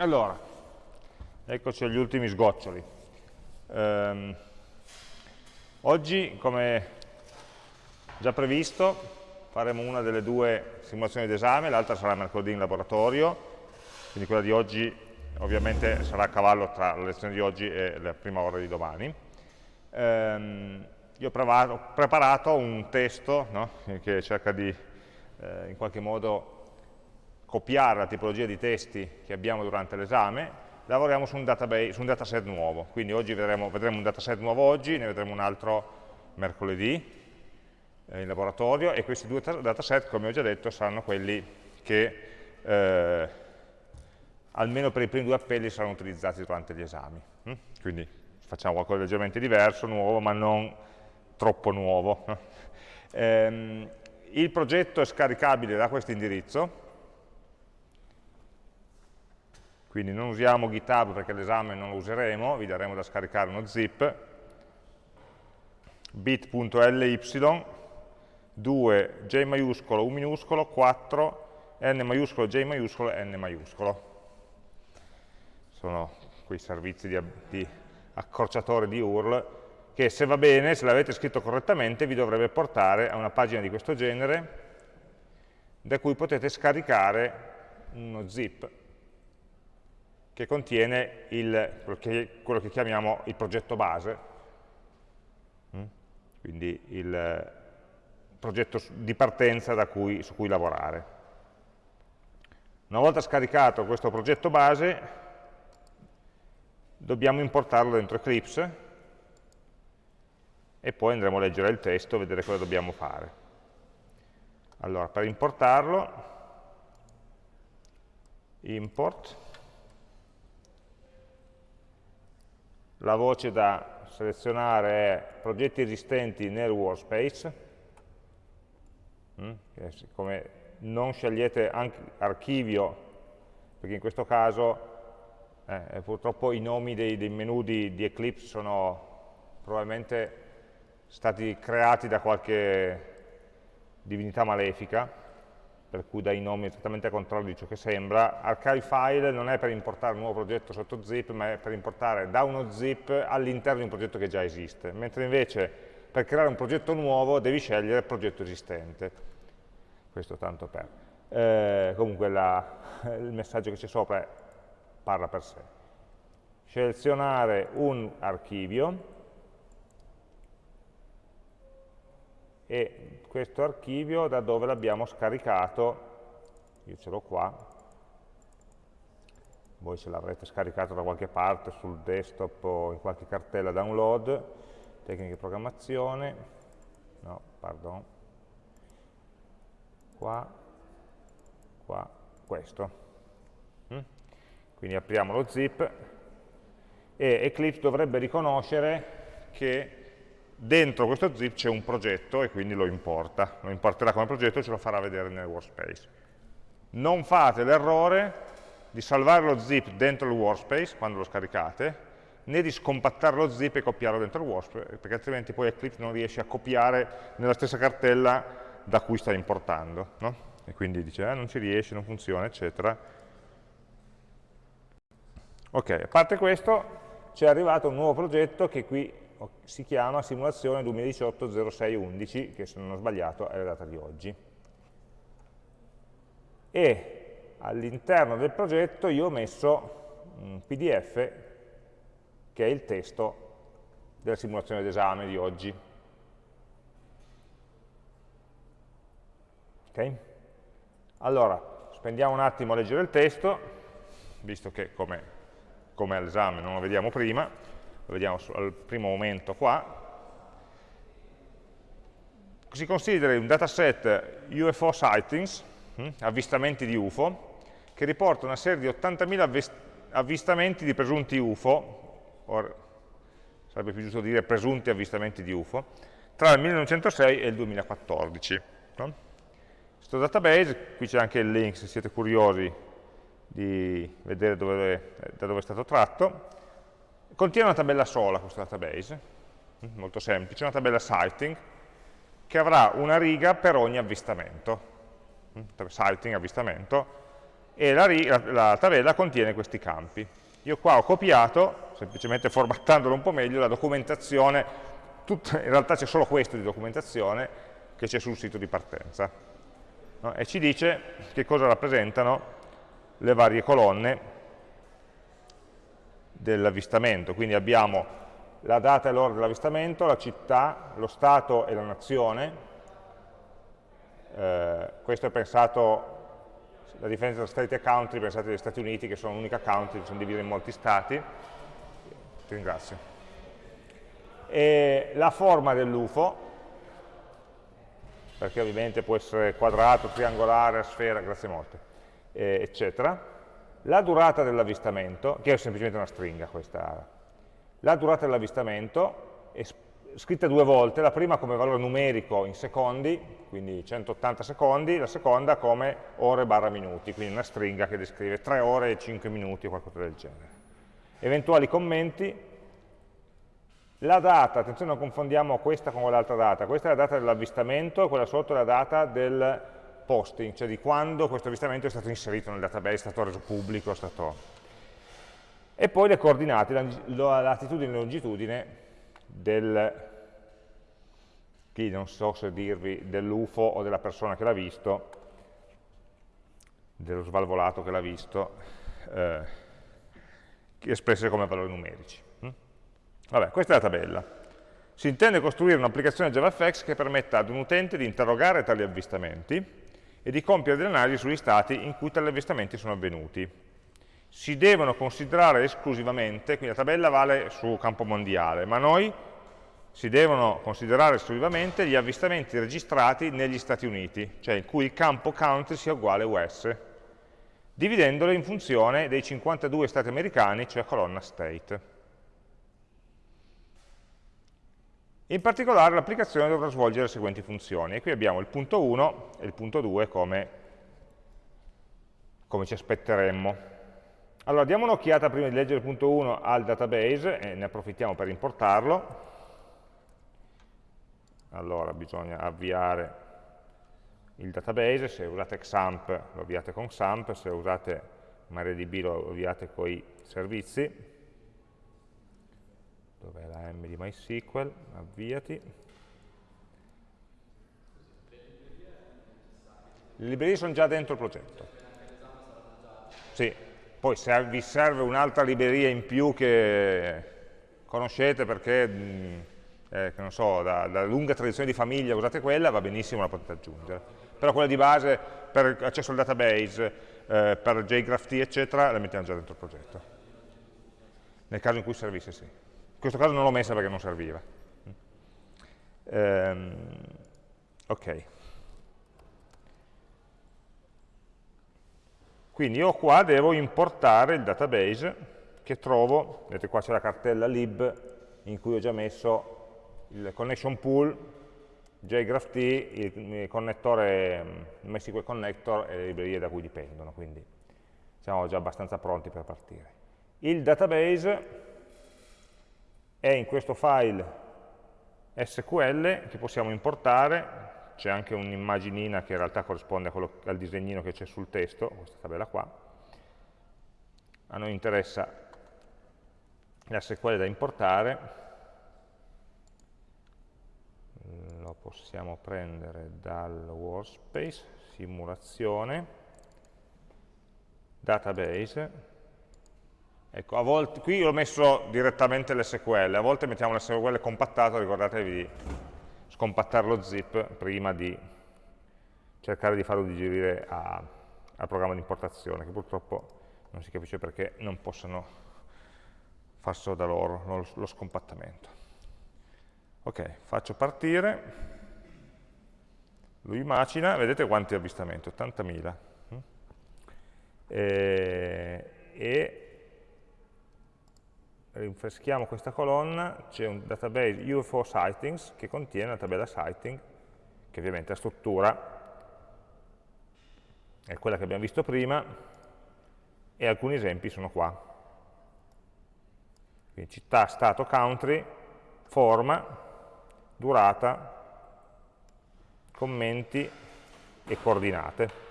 Allora, eccoci agli ultimi sgoccioli. Um, oggi, come già previsto, faremo una delle due simulazioni d'esame, l'altra sarà mercoledì in laboratorio, quindi quella di oggi ovviamente sarà a cavallo tra la lezione di oggi e la prima ora di domani. Um, io ho preparato un testo no, che cerca di eh, in qualche modo copiare la tipologia di testi che abbiamo durante l'esame, lavoriamo su un, database, su un dataset nuovo. Quindi oggi vedremo, vedremo, un dataset nuovo oggi, ne vedremo un altro mercoledì eh, in laboratorio e questi due dataset, come ho già detto, saranno quelli che eh, almeno per i primi due appelli saranno utilizzati durante gli esami. Mm? Quindi facciamo qualcosa di leggermente diverso, nuovo, ma non troppo nuovo. eh, il progetto è scaricabile da questo indirizzo, quindi non usiamo GitHub perché l'esame non lo useremo, vi daremo da scaricare uno zip, bit.ly, 2, J maiuscolo, U minuscolo, 4, N maiuscolo, J maiuscolo, N maiuscolo. Sono quei servizi di, di accorciatore di URL che se va bene, se l'avete scritto correttamente, vi dovrebbe portare a una pagina di questo genere da cui potete scaricare uno zip che contiene il, quello, che, chiamiamo il progetto base, mm? quindi il progetto di partenza cui, su cui lavorare. Una volta scaricato questo progetto base, dobbiamo importarlo dentro Eclipse e poi andremo a leggere il testo e vedere cosa dobbiamo fare. Allora, per importarlo, import, la voce da selezionare è progetti esistenti nel workspace, mm? come non scegliete archivio, perché in questo caso eh, purtroppo i nomi dei, dei menu di, di, Eclipse sono probabilmente stati creati da qualche divinità malefica, per cui dai nomi esattamente al contrario di ciò che sembra. Archive file non è per importare un nuovo progetto sotto zip, ma è per importare da uno zip all'interno di un progetto che già esiste, mentre invece per creare un progetto nuovo devi scegliere il progetto esistente. Questo tanto per. Eh, comunque la, il messaggio che c'è sopra è, parla per sé. Selezionare un archivio, e questo archivio da dove l'abbiamo scaricato, io ce l'ho qua, voi ce l'avrete scaricato da qualche parte sul desktop o in qualche cartella download, tecniche di programmazione, no, pardon, qua, qua, questo. Mm? Quindi apriamo lo zip e Eclipse dovrebbe riconoscere che dentro questo zip c'è un progetto e quindi lo importa, lo importerà come progetto e ce lo farà vedere nel workspace. Non fate l'errore di salvare lo zip dentro il workspace quando lo scaricate, né di scompattare lo zip e copiarlo dentro il workspace, perché altrimenti poi Eclipse non riesce a copiare nella stessa cartella da cui sta importando. No? E quindi dice, eh, non ci riesce, non funziona, eccetera. Ok, a parte questo, c'è arrivato un nuovo progetto che qui si chiama simulazione 2018-06-11, che se non ho sbagliato è la data di oggi. E all'interno del progetto io ho messo un pdf che è il testo della simulazione d'esame di oggi. Ok? Allora, spendiamo un attimo a leggere il testo, visto che come, come all'esame non lo vediamo prima, lo vediamo al primo momento qua, si considera un dataset UFO sightings, hm, avvistamenti di UFO, che riporta una serie di 80.000 avvistamenti di presunti UFO, or, sarebbe più giusto dire presunti avvistamenti di UFO, tra il 1906 e il 2014. No? Questo database, qui c'è anche il link se siete curiosi di vedere dove, da dove è stato tratto, contiene una tabella sola questo database, mm, molto semplice, una tabella sighting, che avrà una riga per ogni avvistamento, mm, sighting, avvistamento, e la, la, la tabella contiene questi campi. Io qua ho copiato, semplicemente formattandolo un po' meglio, la documentazione, tutta, in realtà c'è solo questo di documentazione che c'è sul sito di partenza. No? E ci dice che cosa rappresentano le varie colonne dell'avvistamento. Quindi abbiamo la data e l'ora dell'avvistamento, la città, lo stato e la nazione. Eh, questo è pensato, la differenza tra state e country, pensate agli Stati Uniti che sono un'unica country, sono divise in molti stati. Ti ringrazio. E la forma dell'UFO, perché ovviamente può essere quadrato, triangolare, sfera, grazie molte, eh, eccetera la durata dell'avvistamento, che è semplicemente una stringa questa, la durata dell'avvistamento è scritta due volte, la prima come valore numerico in secondi, quindi 180 secondi, la seconda come ore barra minuti, quindi una stringa che descrive 3 ore e 5 minuti o qualcosa del genere. Eventuali commenti, la data, attenzione non confondiamo questa con l'altra data, questa è la data dell'avvistamento e quella sotto è la data del posting, cioè di quando questo avvistamento è stato inserito nel database, è stato reso pubblico, stato... e poi le coordinate, la latitudine e longitudine del, qui non so se dirvi dell'UFO o della persona che l'ha visto, dello svalvolato che l'ha visto, eh, espresse come valori numerici. Hm? Vabbè, questa è la tabella. Si intende costruire un'applicazione JavaFX che permetta ad un utente di interrogare tali avvistamenti e di compiere delle analisi sugli stati in cui tali avvistamenti sono avvenuti. Si devono considerare esclusivamente, quindi la tabella vale su campo mondiale, ma noi si devono considerare esclusivamente gli avvistamenti registrati negli Stati Uniti, cioè in cui il campo country sia uguale a US, dividendole in funzione dei 52 stati americani, cioè colonna state. In particolare l'applicazione dovrà svolgere le seguenti funzioni. E qui abbiamo il punto 1 e il punto 2 come, come ci aspetteremmo. Allora, diamo un'occhiata prima di leggere il punto 1 al database e ne approfittiamo per importarlo. Allora, bisogna avviare il database, se usate XAMPP lo avviate con XAMPP, se usate MariaDB lo avviate con i servizi dov'è la M di MySQL, avviati. Le librerie sono già dentro il progetto. Sì, poi se vi serve un'altra libreria in più che conoscete perché, eh, che non so, da, da, lunga tradizione di famiglia usate quella, va benissimo, la potete aggiungere. Però quella di base per accesso al database, eh, per JGraphT, eccetera, la mettiamo già dentro il progetto. Nel caso in cui servisse, sì. In questo caso non l'ho messa perché non serviva. Um, ok. Quindi io qua devo importare il database che trovo, vedete qua c'è la cartella lib in cui ho già messo il connection pool, JGraphT, il connettore MySQL connector e le librerie da cui dipendono, quindi siamo già abbastanza pronti per partire. Il database è in questo file SQL che possiamo importare, c'è anche un'immaginina che in realtà corrisponde quello, al disegnino che c'è sul testo, questa tabella qua. A noi interessa l'SQL da importare, lo possiamo prendere dal workspace, simulazione, database, Ecco, a volte, qui ho messo direttamente l'SQL, a volte mettiamo l'SQL compattato, ricordatevi di scompattare lo zip prima di cercare di farlo digerire a, al programma di importazione, che purtroppo non si capisce perché non possano farselo da loro, lo, lo scompattamento. Ok, faccio partire, lui macina, vedete quanti avvistamenti, 80.000. E, e rinfreschiamo questa colonna, c'è un database UFO sightings che contiene la tabella sighting, che ovviamente la struttura è quella che abbiamo visto prima, e alcuni esempi sono qua. Quindi città, stato, country, forma, durata, commenti e coordinate.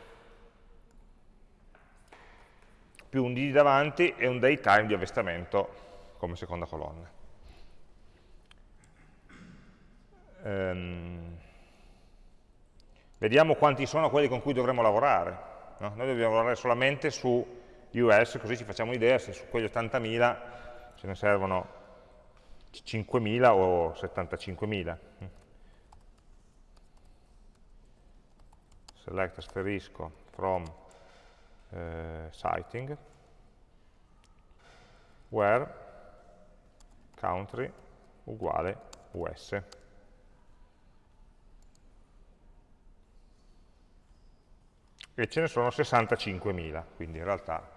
più un D davanti e un daytime di avvistamento come seconda colonna. Ehm, vediamo quanti sono quelli con cui dovremo lavorare. No? Noi dobbiamo lavorare solamente su US, così ci facciamo un'idea se su quegli 80.000 ce ne servono 5.000 o 75.000. Select asterisco from eh, citing where country uguale US. E ce ne sono 65.000, quindi in realtà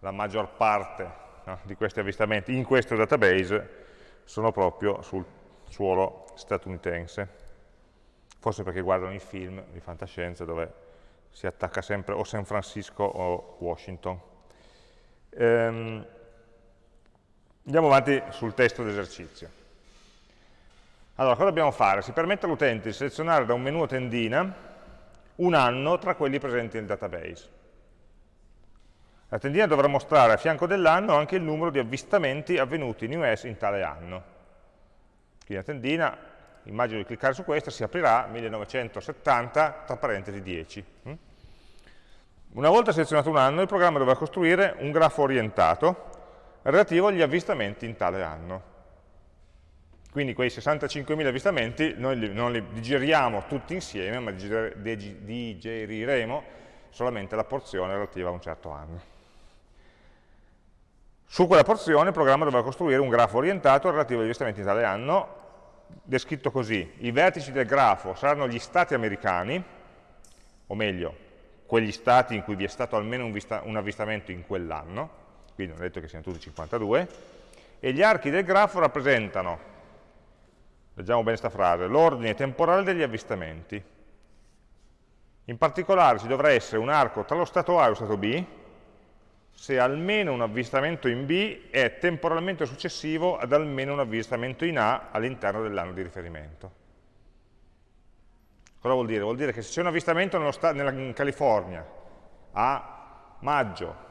la maggior parte no, di questi avvistamenti in questo database sono proprio sul suolo statunitense. Forse perché guardano i film di fantascienza dove si attacca sempre o San Francisco o Washington. Ehm, andiamo avanti sul testo d'esercizio. Allora, cosa dobbiamo fare? Si permette all'utente di selezionare da un menu a tendina un anno tra quelli presenti nel database. La tendina dovrà mostrare a fianco dell'anno anche il numero di avvistamenti avvenuti in US in tale anno. Quindi la tendina, immagino di cliccare su questa, si aprirà 1970 tra parentesi 10. Mm? Una volta selezionato un anno, il programma dovrà costruire un grafo orientato relativo agli avvistamenti in tale anno. Quindi quei 65.000 avvistamenti noi non li digeriamo tutti insieme, ma digeriremo solamente la porzione relativa a un certo anno. Su quella porzione il programma dovrà costruire un grafo orientato relativo agli avvistamenti in tale anno, descritto così. I vertici del grafo saranno gli stati americani, o meglio, quegli stati in cui vi è stato almeno un, un avvistamento in quell'anno, quindi non ho detto che siano tutti 52, e gli archi del grafo rappresentano, leggiamo bene questa frase, l'ordine temporale degli avvistamenti. In particolare ci dovrà essere un arco tra lo stato A e lo stato B, se almeno un avvistamento in B è temporalmente successivo ad almeno un avvistamento in A all'interno dell'anno di riferimento. Cosa vuol dire? Vuol dire che se c'è un avvistamento in California a maggio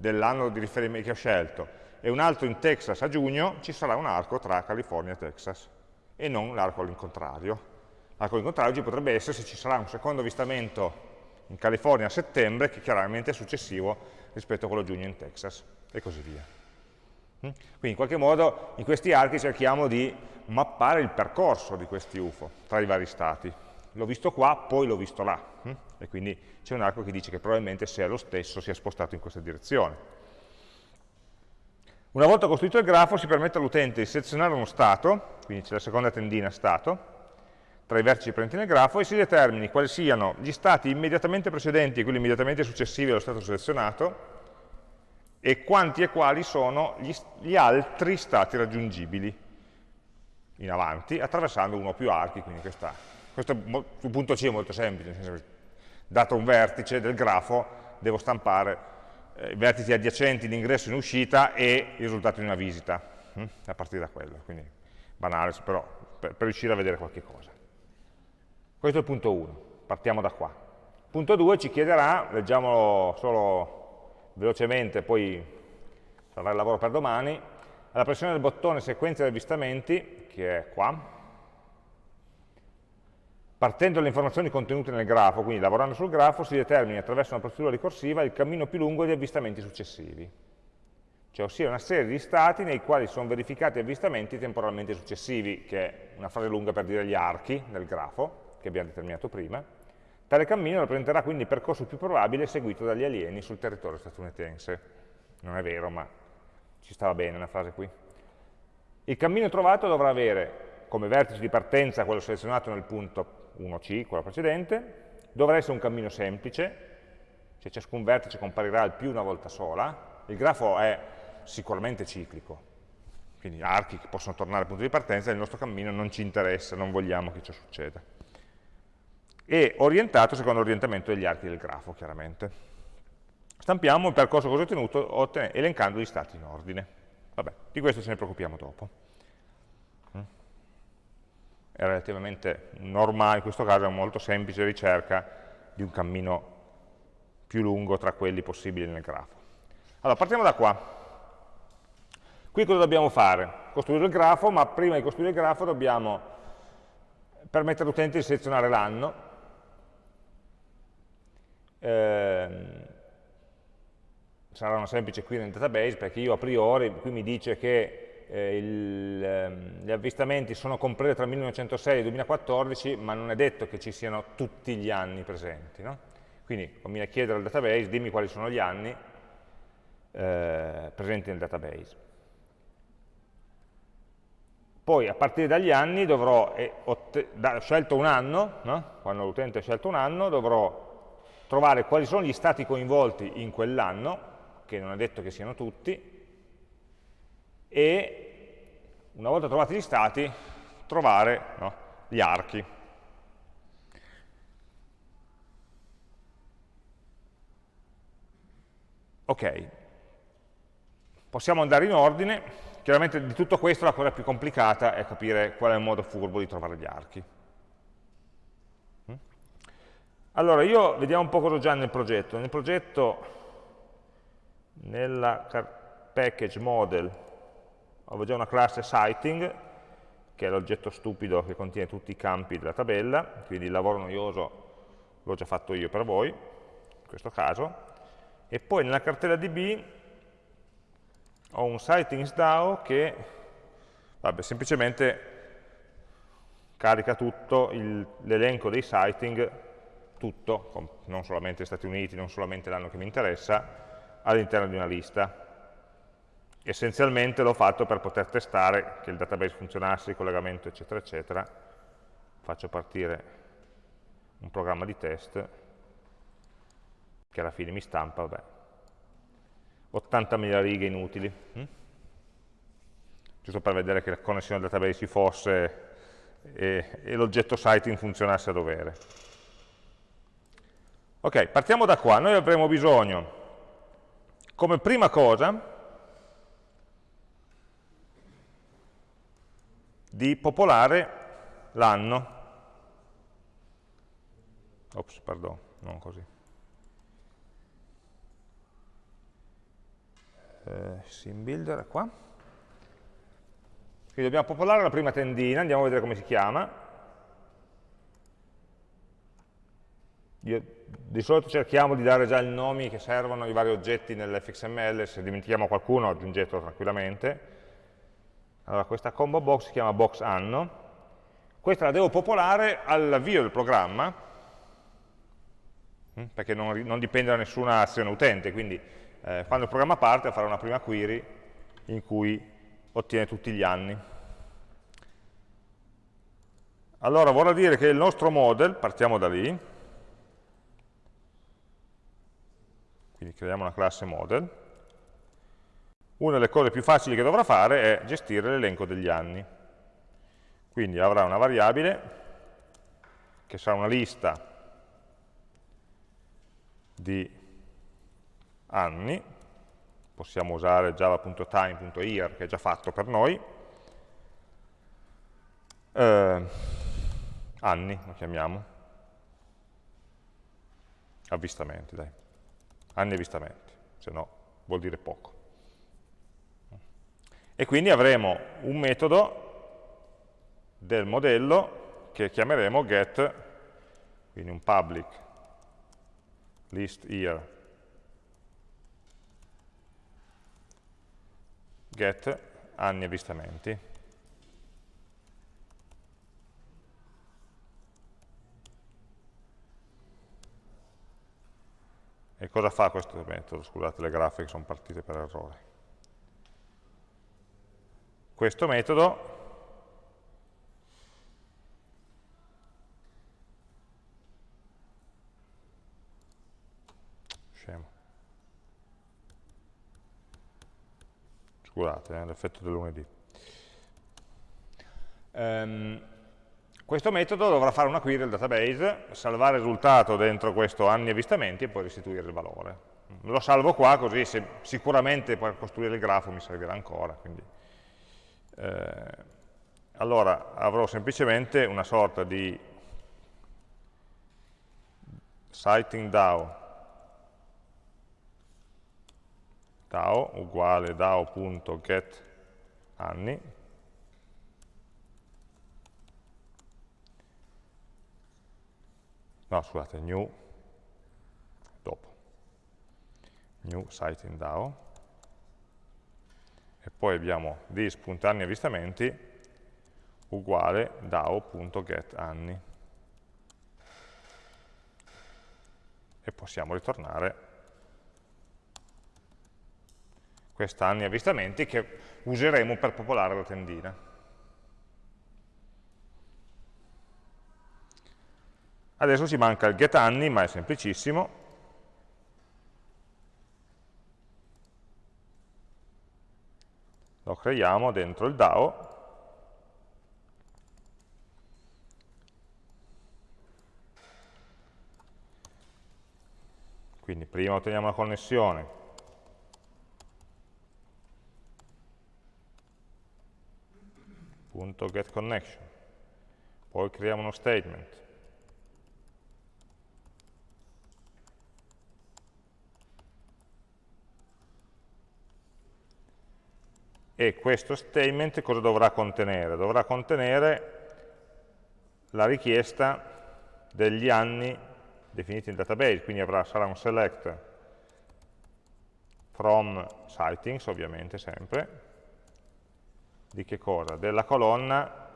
dell'anno di riferimento che ho scelto e un altro in Texas a giugno, ci sarà un arco tra California e Texas e non l'arco all'incontrario. L'arco all'incontrario ci potrebbe essere se ci sarà un secondo avvistamento in California a settembre, che chiaramente è successivo rispetto a quello a giugno in Texas, e così via. Mm? Quindi in qualche modo in questi archi cerchiamo di mappare il percorso di questi UFO tra i vari stati. L'ho visto qua, poi l'ho visto là. Mm? E quindi c'è un arco che dice che probabilmente se è lo stesso si è spostato in questa direzione. Una volta costruito il grafo si permette all'utente di selezionare uno stato, quindi c'è la seconda tendina stato, tra i vertici presenti nel grafo e si determini quali siano gli stati immediatamente precedenti e quelli immediatamente successivi allo stato selezionato e quanti e quali sono gli, gli altri stati raggiungibili in avanti attraversando uno o più archi, quindi questa, questo sul punto C è molto semplice, nel senso che dato un vertice del grafo devo stampare eh, i vertici adiacenti in ingresso e in uscita e il risultato di una visita, hm? a partire da quello, quindi banale, però per, per riuscire a vedere qualche cosa. Questo è il punto 1, partiamo da qua. Punto 2 ci chiederà, leggiamolo solo velocemente, poi sarà il lavoro per domani, alla pressione del bottone sequenza di avvistamenti, che è qua, partendo dalle informazioni contenute nel grafo, quindi lavorando sul grafo, si determina attraverso una procedura ricorsiva il cammino più lungo di avvistamenti successivi, cioè ossia una serie di stati nei quali sono verificati avvistamenti temporalmente successivi, che è una frase lunga per dire gli archi del grafo, che abbiamo determinato prima, tale cammino rappresenterà quindi il percorso più probabile seguito dagli alieni sul territorio statunitense. Non è vero, ma ci stava bene una frase qui. Il cammino trovato dovrà avere come vertice di partenza quello selezionato nel punto 1C, quello precedente, dovrà essere un cammino semplice, cioè ciascun vertice comparirà al più una volta sola, il grafo è sicuramente ciclico, quindi archi che possono tornare al punto di partenza, il nostro cammino non ci interessa, non vogliamo che ciò succeda e orientato secondo l'orientamento degli archi del grafo, chiaramente. Stampiamo il percorso così ottenuto elencando gli stati in ordine. Vabbè, di questo ce ne preoccupiamo dopo. È relativamente normale, in questo caso è molto semplice ricerca di un cammino più lungo tra quelli possibili nel grafo. Allora, partiamo da qua. Qui cosa dobbiamo fare? Costruire il grafo, ma prima di costruire il grafo dobbiamo permettere all'utente di selezionare l'anno. Eh, sarà una semplice query nel database, perché io a priori, qui mi dice che eh, il, eh, gli avvistamenti sono compresi tra il 1906 e il 2014, ma non è detto che ci siano tutti gli anni presenti. No? Quindi conviene chiedere al database, dimmi quali sono gli anni eh, presenti nel database. Poi a partire dagli anni dovrò, eh, da, scelto un anno, no? quando l'utente ha scelto un anno, dovrò trovare quali sono gli stati coinvolti in quell'anno, che non è detto che siano tutti, e una volta trovati gli stati, trovare no, gli archi. Ok, possiamo andare in ordine, chiaramente di tutto questo la cosa più complicata è capire qual è il modo furbo di trovare gli archi. Mm? Allora, io vediamo un po' cosa ho già nel progetto. Nel progetto nella package model avevo già una classe sighting, che è l'oggetto stupido che contiene tutti i campi della tabella, quindi il lavoro noioso l'ho già fatto io per voi, in questo caso, e poi nella cartella DB ho un sightings che vabbè, semplicemente carica tutto l'elenco dei sighting, tutto, non solamente Stati Uniti, non solamente l'anno che mi interessa, all'interno di una lista. Essenzialmente l'ho fatto per poter testare che il database funzionasse, il collegamento, eccetera, eccetera. Faccio partire un programma di test che alla fine mi stampa, vabbè, 80.000 righe inutili, hm? giusto per vedere che la connessione al database ci fosse e, e l'oggetto sighting funzionasse a dovere. Ok, partiamo da qua, noi avremo bisogno come prima cosa di popolare l'anno. Ops, perdono, non così. Eh, sim builder qua. Quindi dobbiamo popolare la prima tendina, andiamo a vedere come si chiama. Io, di solito cerchiamo di dare già i nomi che servono ai vari oggetti nell'fxml, se dimentichiamo qualcuno aggiungetelo tranquillamente. Allora, questa combo box si chiama box anno, questa la devo popolare all'avvio del programma, hm, perché non, non, dipende da nessuna azione utente, quindi eh, quando il programma parte farà una prima query in cui ottiene tutti gli anni. Allora vorrà dire che il nostro model, partiamo da lì, quindi creiamo una classe model, una delle cose più facili che dovrà fare è gestire l'elenco degli anni. Quindi avrà una variabile che sarà una lista di anni, possiamo usare java.time.year che è già fatto per noi, eh, anni lo chiamiamo, avvistamenti dai anni avvistamenti, se no vuol dire poco. E quindi avremo un metodo del modello che chiameremo get, quindi un public list year get anni avvistamenti. E cosa fa questo metodo? Scusate, le grafiche sono partite per errore. Questo metodo scemo. Scusate, eh, l'effetto del lunedì. Um, questo metodo dovrà fare una query al database, salvare il risultato dentro questo anni avvistamenti e poi restituire il valore. Lo salvo qua così se, sicuramente per costruire il grafo mi servirà ancora. Quindi, eh, allora avrò semplicemente una sorta di sighting DAO. DAO uguale DAO.get anni, no scusate, new, dopo, new site in DAO, e poi abbiamo this.anni avvistamenti uguale DAO.getAnni. E possiamo ritornare quest'anni avvistamenti che useremo per popolare la tendina. Adesso ci manca il getAnni, ma è semplicissimo. Lo creiamo dentro il DAO. Quindi prima otteniamo la connessione, punto get connection. Poi creiamo uno statement e questo statement cosa dovrà contenere? Dovrà contenere la richiesta degli anni definiti in database, quindi avrà, sarà un select from sightings, ovviamente sempre, di che cosa? Della colonna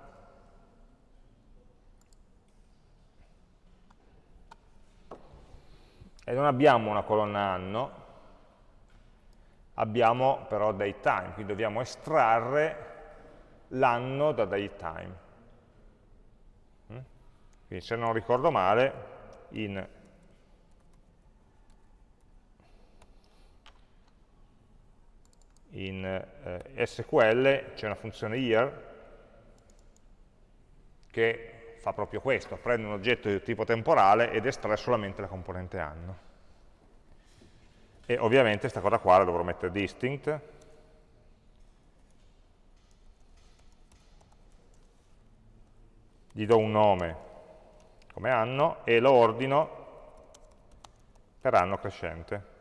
e non abbiamo una colonna anno, abbiamo però datetime, quindi dobbiamo estrarre l'anno da datetime. Mm? Quindi se non ricordo male, in in eh, SQL c'è una funzione year che fa proprio questo, prende un oggetto di tipo temporale ed estrae solamente la componente anno. E ovviamente questa cosa qua la dovrò mettere distinct, gli do un nome come anno e lo ordino per anno crescente.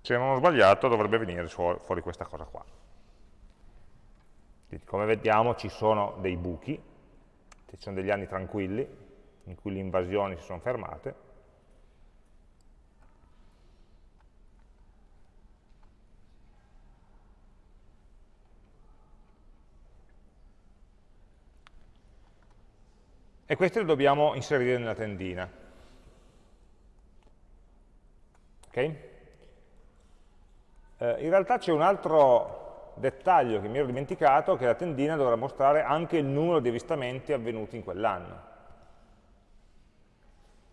Se non ho sbagliato dovrebbe venire fuori questa cosa qua. Quindi, come vediamo ci sono dei buchi, ci sono degli anni tranquilli, in cui le invasioni si sono fermate, e questi li dobbiamo inserire nella tendina. Okay? Eh, in realtà c'è un altro dettaglio che mi ero dimenticato, che la tendina dovrà mostrare anche il numero di avvistamenti avvenuti in quell'anno.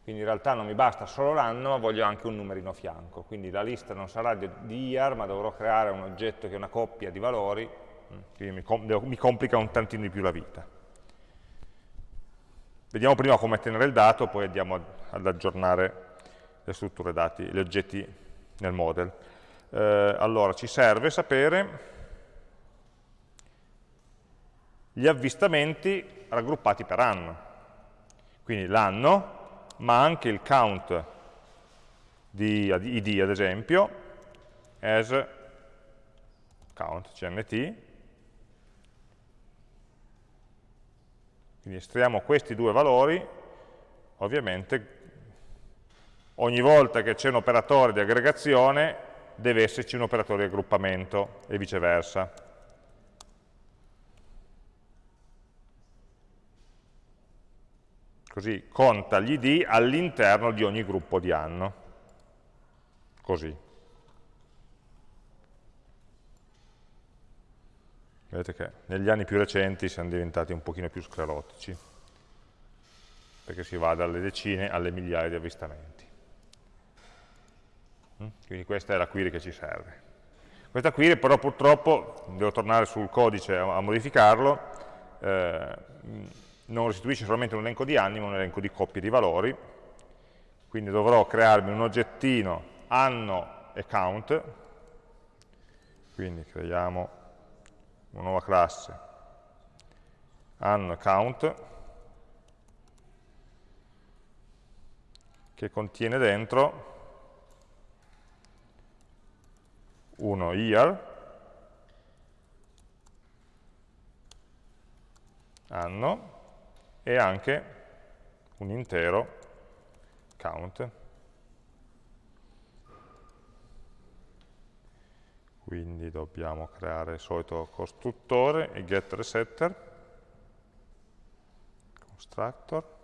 Quindi in realtà non mi basta solo l'anno, ma voglio anche un numerino a fianco. Quindi la lista non sarà di, year, ma dovrò creare un oggetto che è una coppia di valori, mm, quindi com mi complica un tantino di più la vita. Vediamo prima come tenere il dato, poi andiamo ad aggiornare le strutture dati, gli oggetti nel model eh, allora ci serve sapere gli avvistamenti raggruppati per anno. Quindi l'anno, ma anche il count di id, ad esempio, as count, cnt. Quindi estraiamo questi due valori, ovviamente ogni volta che c'è un operatore di aggregazione deve esserci un operatore di raggruppamento e viceversa. Così conta gli id all'interno di ogni gruppo di anno. Così. Vedete che negli anni più recenti siamo diventati un pochino più sclerotici, perché si va dalle decine alle migliaia di avvistamenti. Mm? Quindi questa è la query che ci serve. Questa query però purtroppo, devo tornare sul codice a, a modificarlo, eh, non restituisce solamente un elenco di anni, ma un elenco di coppie di valori, quindi dovrò crearmi un oggettino anno e count, quindi creiamo una nuova classe anno e count, che contiene dentro uno year, anno, e anche un intero count. Quindi dobbiamo creare il solito costruttore, e setter, constructor,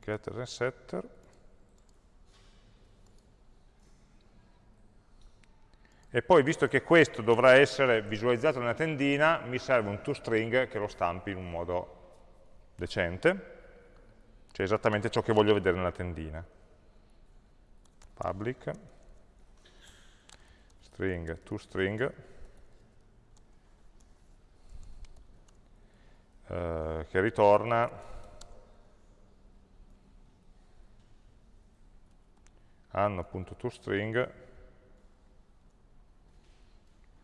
getter e setter, e poi visto che questo dovrà essere visualizzato nella tendina mi serve un toString che lo stampi in un modo decente. Cioè esattamente ciò che voglio vedere nella tendina public. String toString eh, che ritorna. anno.toString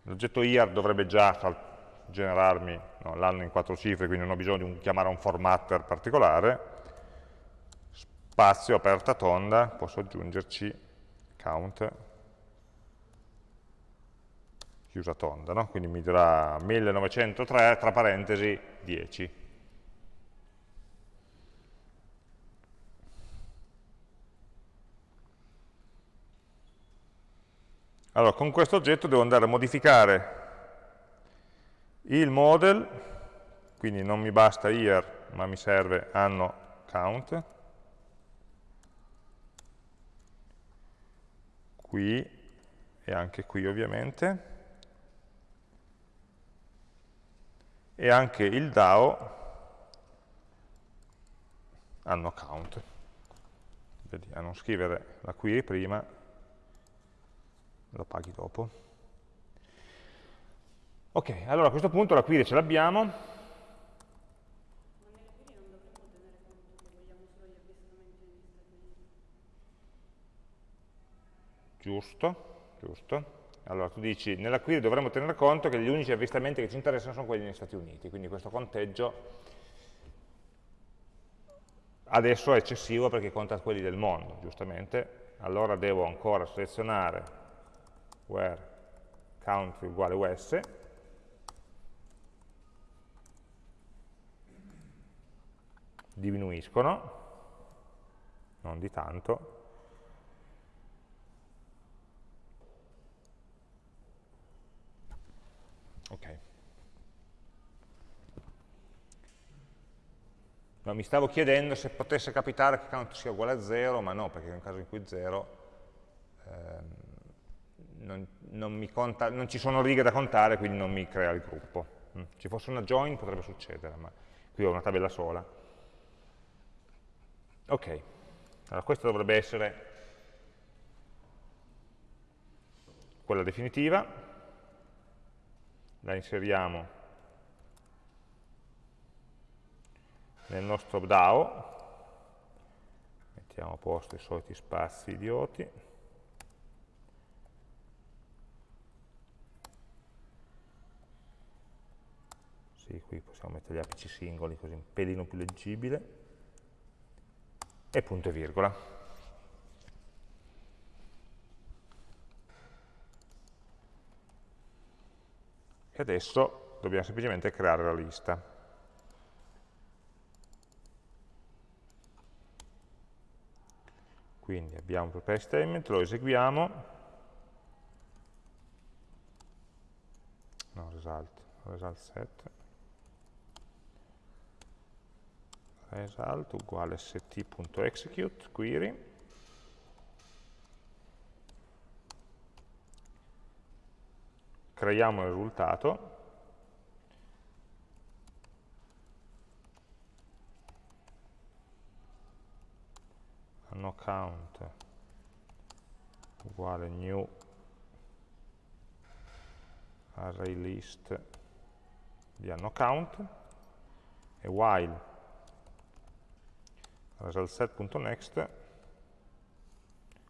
L'oggetto year dovrebbe già generarmi no, l'anno in quattro cifre, quindi non ho bisogno di un, chiamare un formatter particolare. Spazio, aperta tonda, posso aggiungerci count, chiusa tonda, no? quindi mi dirà 1903, tra parentesi, 10. Allora, con questo oggetto devo andare a modificare il model, quindi non mi basta year, ma mi serve anno count, qui e anche qui ovviamente, e anche il DAO anno count. Vedi, a non scrivere la query prima, lo paghi dopo. Ok, allora a questo punto la query ce l'abbiamo. Giusto, giusto. Allora tu dici, nella query dovremmo tenere conto che gli unici avvistamenti che ci interessano sono quelli negli Stati Uniti, quindi questo conteggio adesso è eccessivo perché conta quelli del mondo, giustamente. Allora devo ancora selezionare where country uguale us, diminuiscono, non di tanto, ok. No, mi stavo chiedendo se potesse capitare che count sia uguale a 0, ma no, perché nel caso in cui 0 ehm, non, non, conta, non, ci sono righe da contare, quindi non mi crea il gruppo. Mm. Ci fosse una join potrebbe succedere, ma qui ho una tabella sola. Ok, allora questa dovrebbe essere quella definitiva, la inseriamo nel nostro DAO, mettiamo a posto i soliti spazi idioti, sì, qui possiamo mettere gli apici singoli così un pelino più leggibile, e punto e virgola. E adesso dobbiamo semplicemente creare la lista. Quindi abbiamo un prepare statement, lo eseguiamo, no, result, result set, result uguale st.execute query creiamo il risultato. Anno count uguale new array list di anno count e while resultset.next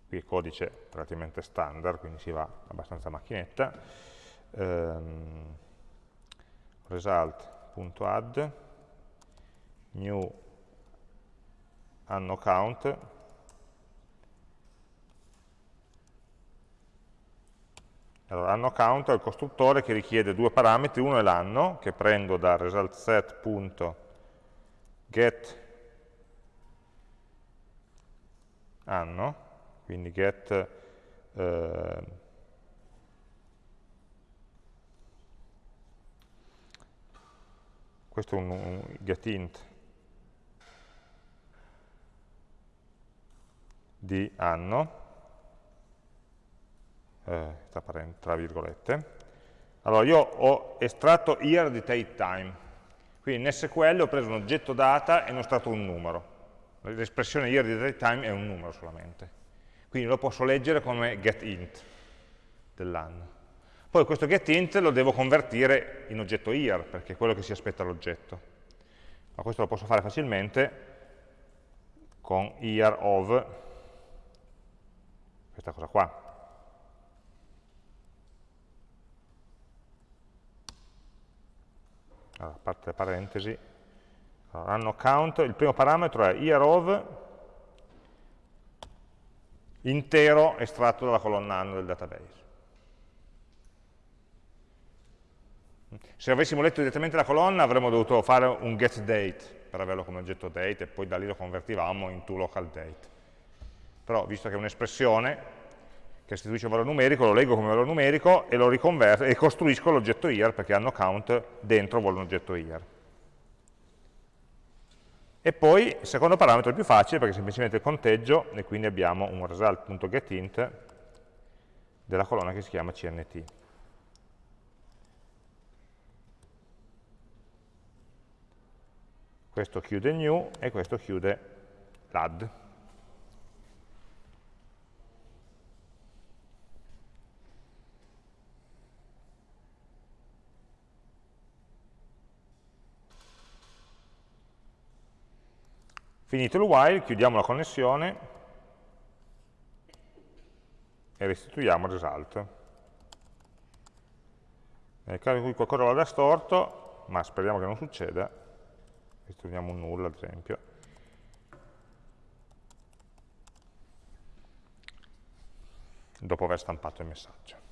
qui è codice relativamente standard, quindi si va abbastanza macchinetta, ehm, result.add new anno count allora, anno count è il costruttore che richiede due parametri, uno è l'anno, che prendo da result anno, quindi get eh, questo è un, un getInt di anno, eh, tra, virgolette. Allora, io ho estratto year di date time, quindi in SQL ho preso un oggetto data e ne ho estratto un numero. L'espressione year di date time è un numero solamente. Quindi lo posso leggere come getInt dell'anno. Poi questo getInt lo devo convertire in oggetto year, perché è quello che si aspetta l'oggetto. Ma questo lo posso fare facilmente con year of questa cosa qua. Allora, parte le parentesi, allora, anno count, il primo parametro è year of intero estratto dalla colonna anno del database. Se avessimo letto direttamente la colonna avremmo dovuto fare un getDate per averlo come oggetto date e poi da lì lo convertivamo in toLocalDate però visto che è un'espressione che restituisce un valore numerico, lo leggo come valore numerico e lo riconverto e costruisco l'oggetto year perché hanno count dentro vuole un oggetto year. E poi il secondo parametro è più facile perché è semplicemente il conteggio e quindi abbiamo un result.getInt della colonna che si chiama cnt. Questo chiude new e questo chiude l'add. Finito il while, chiudiamo la connessione e restituiamo il result. Nel caso in cui qualcosa vada storto, ma speriamo che non succeda, restituiamo un null ad esempio, dopo aver stampato il messaggio.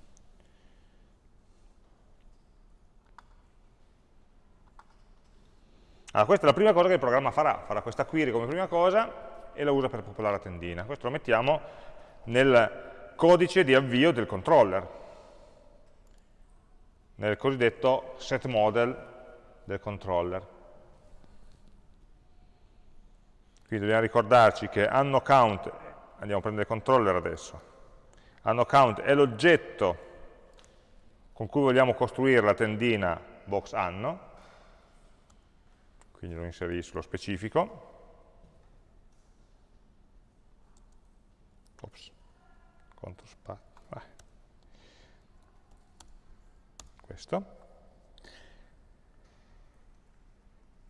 Allora, questa è la prima cosa che il programma farà, farà questa query come prima cosa e la usa per popolare la tendina. Questo lo mettiamo nel codice di avvio del controller, nel cosiddetto set model del controller. Quindi dobbiamo ricordarci che anno count, andiamo a prendere il controller adesso, anno count è l'oggetto con cui vogliamo costruire la tendina box anno, quindi lo inserisco lo specifico. Ops, contro spazio. Questo.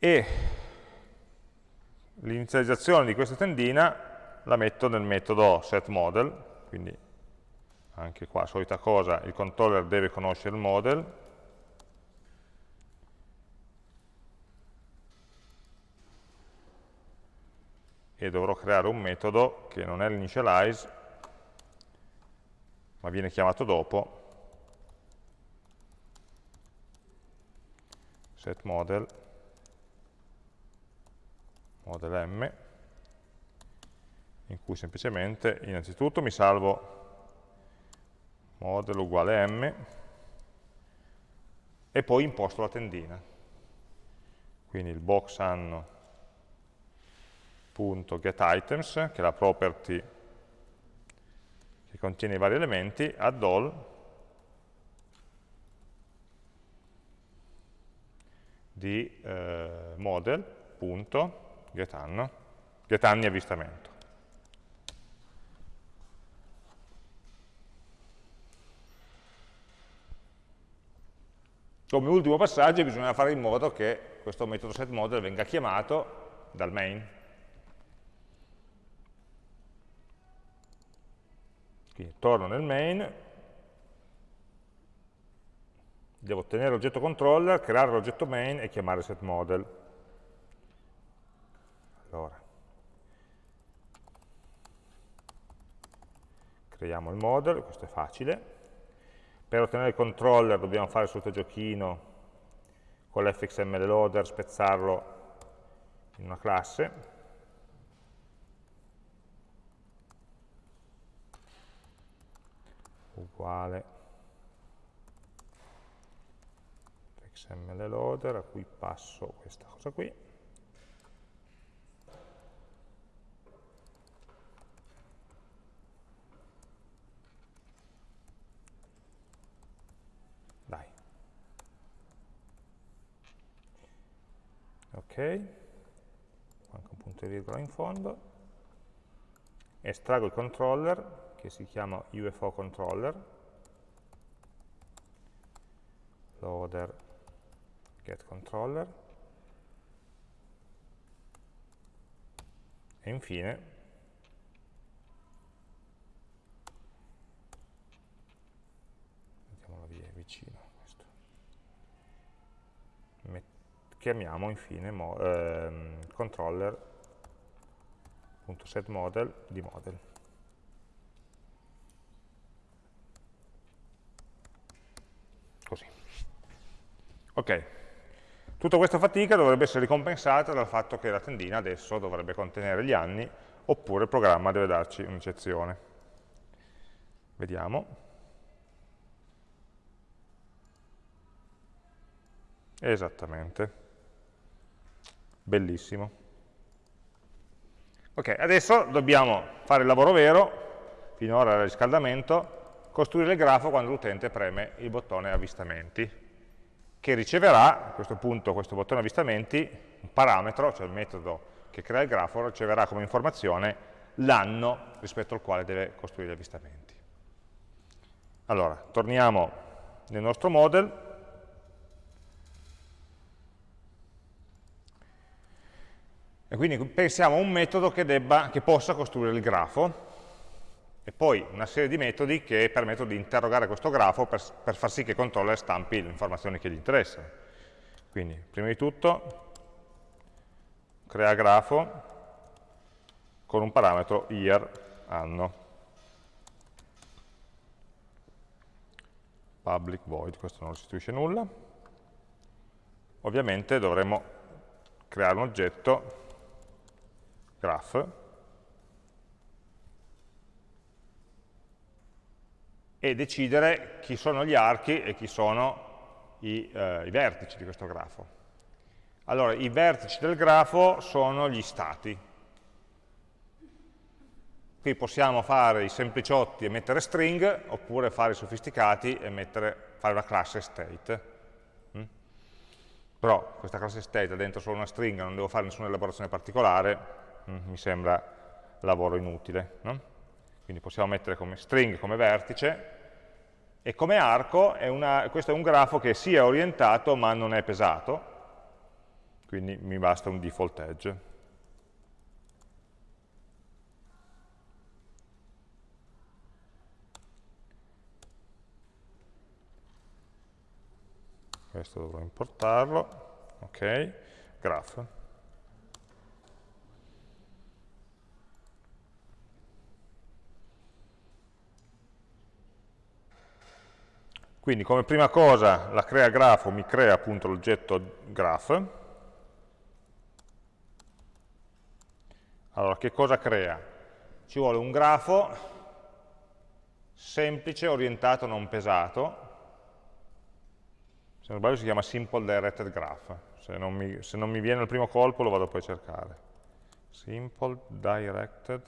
E l'inizializzazione di questa tendina la metto nel metodo setModel, quindi anche qua solita cosa, il controller deve conoscere il model, e dovrò creare un metodo che non è l'initialize, ma viene chiamato dopo, setModel, model m, in cui semplicemente innanzitutto mi salvo model uguale m e poi imposto la tendina. Quindi il box anno getItems, che è la property che contiene i vari elementi, add all di eh, model.getAnno, getAnni avvistamento. Come ultimo passaggio bisogna fare in modo che questo metodo setModel venga chiamato dal main, Quindi torno nel main, devo ottenere l'oggetto controller, creare l'oggetto main e chiamare setModel. Allora, creiamo il model, questo è facile. per ottenere il controller dobbiamo fare il solito giochino con l'fxml loader, spezzarlo in una classe. uguale xml loader a cui passo questa cosa qui dai ok. Manca un punto e virgola in fondo. Estraggo il controller che si chiama UFO controller, loader get controller, e infine mettiamola via vicino questo. Met chiamiamo infine mo ehm, controller.setModel di model. così. Ok, tutta questa fatica dovrebbe essere ricompensata dal fatto che la tendina adesso dovrebbe contenere gli anni, oppure il programma deve darci un'eccezione. Vediamo. Esattamente. Bellissimo. Ok, adesso dobbiamo fare il lavoro vero, finora era riscaldamento, costruire il grafo quando l'utente preme il bottone avvistamenti, che riceverà, a questo punto, questo bottone avvistamenti, un parametro, cioè il metodo che crea il grafo, riceverà come informazione l'anno rispetto al quale deve costruire gli avvistamenti. Allora, torniamo nel nostro model, e quindi pensiamo a un metodo che, debba, che possa costruire il grafo, e poi una serie di metodi che permettono di interrogare questo grafo per, per far sì che il controller stampi le informazioni che gli interessano. Quindi, prima di tutto, crea grafo con un parametro year, anno. Public void, questo non restituisce nulla. Ovviamente dovremo creare un oggetto graph e decidere chi sono gli archi e chi sono i, eh, i vertici di questo grafo. Allora, i vertici del grafo sono gli stati. Qui possiamo fare i sempliciotti e mettere string, oppure fare i sofisticati e mettere, fare una classe state. Mm? Però questa classe state ha dentro solo una string, non devo fare nessuna elaborazione particolare, mi sembra lavoro inutile. No? quindi possiamo mettere come string come vertice, e come arco è una, questo è un grafo che sia è orientato ma non è pesato, quindi mi basta un default edge. Questo dovrò importarlo, ok, graph. Quindi come prima cosa la crea grafo mi crea appunto l'oggetto graph. Allora, che cosa crea? Ci vuole un grafo semplice, orientato, non pesato. Se non sbaglio si chiama Simple Directed Graph. Se non, mi, se non mi viene al primo colpo lo vado poi a cercare. Simple Directed...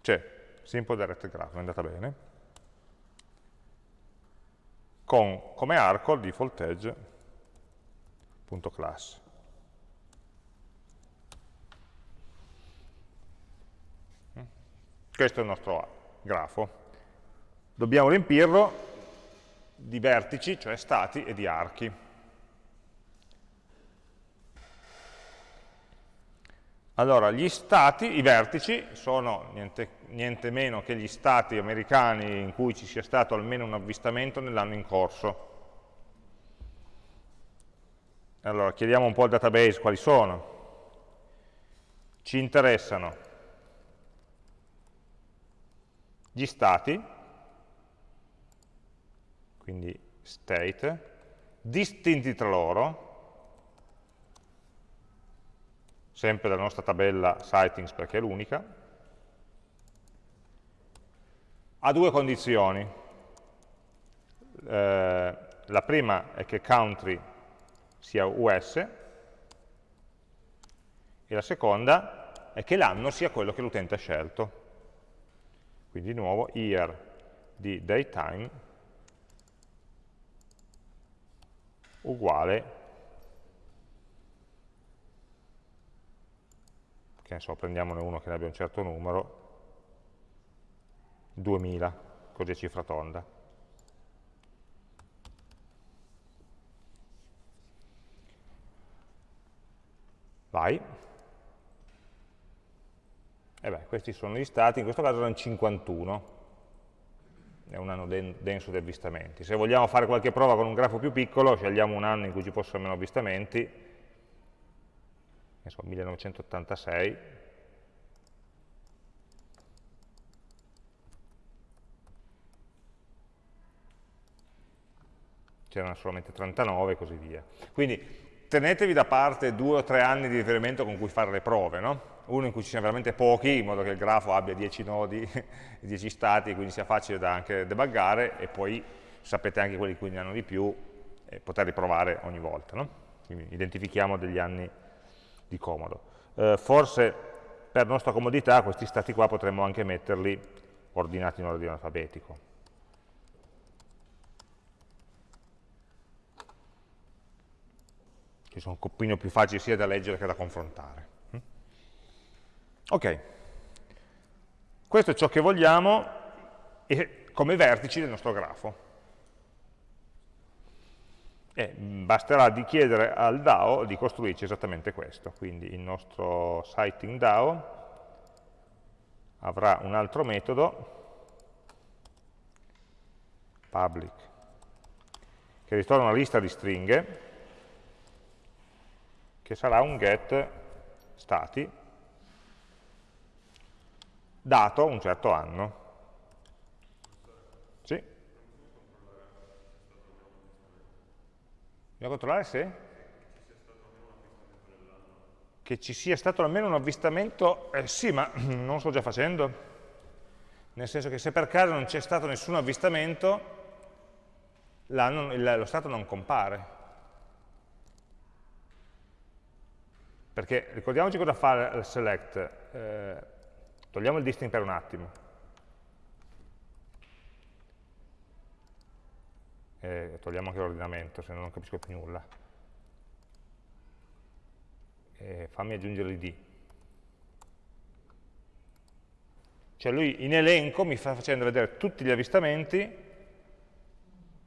C'è, Simple Directed Graph, è andata bene con come arco il default edge.class. Questo è il nostro grafo. Dobbiamo riempirlo di vertici, cioè stati, e di archi. Allora, gli stati, i vertici, sono niente, niente, meno che gli stati americani in cui ci sia stato almeno un avvistamento nell'anno in corso. Allora, chiediamo un po' al database quali sono. Ci interessano gli stati, quindi state, distinti tra loro, sempre dalla nostra tabella sightings perché è l'unica, ha due condizioni. Eh, la prima è che country sia US e la seconda è che l'anno sia quello che l'utente ha scelto. Quindi di nuovo year di daytime uguale che ne so, prendiamone uno che ne abbia un certo numero 2000, così è cifra tonda. Vai. E beh, questi sono gli stati, in questo caso erano 51, è un anno denso di avvistamenti. Se vogliamo fare qualche prova con un grafo più piccolo, scegliamo un anno in cui ci fossero meno avvistamenti, ne so, 1986, c'erano solamente 39 e così via. Quindi tenetevi da parte due o tre anni di riferimento con cui fare le prove, no? uno in cui ci siano veramente pochi, in modo che il grafo abbia 10 nodi, 10 stati, quindi sia facile da anche debuggare, e poi sapete anche quelli in cui ne hanno di più, e poterli provare ogni volta. No? Quindi identifichiamo degli anni di comodo. Eh, forse per nostra comodità questi stati qua potremmo anche metterli ordinati in ordine alfabetico. Che sono un pochino più facili sia da leggere che da confrontare. Mm? Ok, questo è ciò che vogliamo come vertici del nostro grafo. E basterà di chiedere al DAO di costruirci esattamente questo. Quindi il nostro sighting DAO avrà un altro metodo, public, che ritorna una lista di stringhe, che sarà un get stati, dato un certo anno. Sì? Dobbiamo controllare se? Che ci sia stato almeno un avvistamento, eh, sì, ma non lo sto già facendo. Nel senso che se per caso non c'è stato nessun avvistamento, lo stato non compare. Perché ricordiamoci cosa fa il select, eh, togliamo il distinct per un attimo. E togliamo anche l'ordinamento, se no non capisco più nulla. E fammi aggiungere l'id. Cioè lui in elenco mi sta facendo vedere tutti gli avvistamenti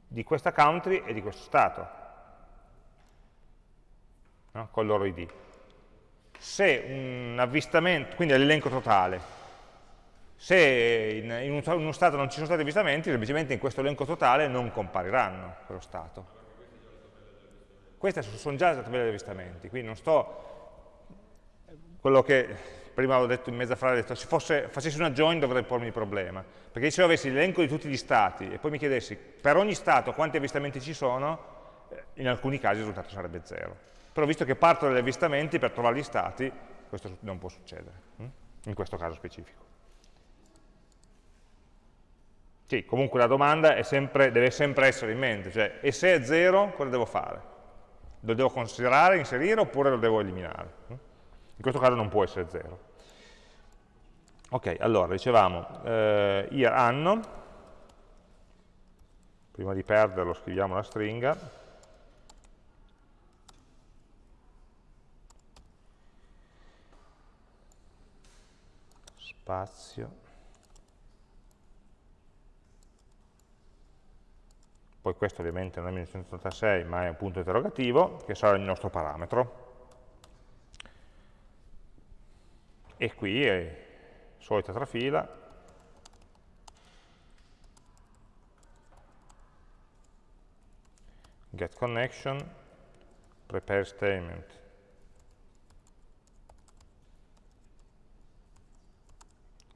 di questa country e di questo stato, no? con il loro id se un avvistamento, quindi è l'elenco totale, se in, in, uno stato non ci sono stati avvistamenti, semplicemente in questo elenco totale non compariranno quello stato. Queste sono già le tabelle di avvistamenti, quindi non sto... Quello che prima avevo detto in mezza frase, detto, se fosse, facessi una join dovrei pormi il problema, perché se io avessi l'elenco di tutti gli stati e poi mi chiedessi per ogni stato quanti avvistamenti ci sono, eh, in alcuni casi il risultato sarebbe zero però visto che parto dagli avvistamenti per trovare gli stati, questo non può succedere, hm? in questo caso specifico. Sì, comunque la domanda sempre, deve sempre essere in mente, cioè, e se è 0, cosa devo fare? Lo devo considerare, inserire, oppure lo devo eliminare? Hm? In questo caso non può essere 0. Ok, allora, dicevamo, eh, year anno, prima di perderlo scriviamo la stringa, spazio, poi questo ovviamente non è 1986 ma è un punto interrogativo, che sarà il nostro parametro. E qui è solita trafila, get connection, prepare statement,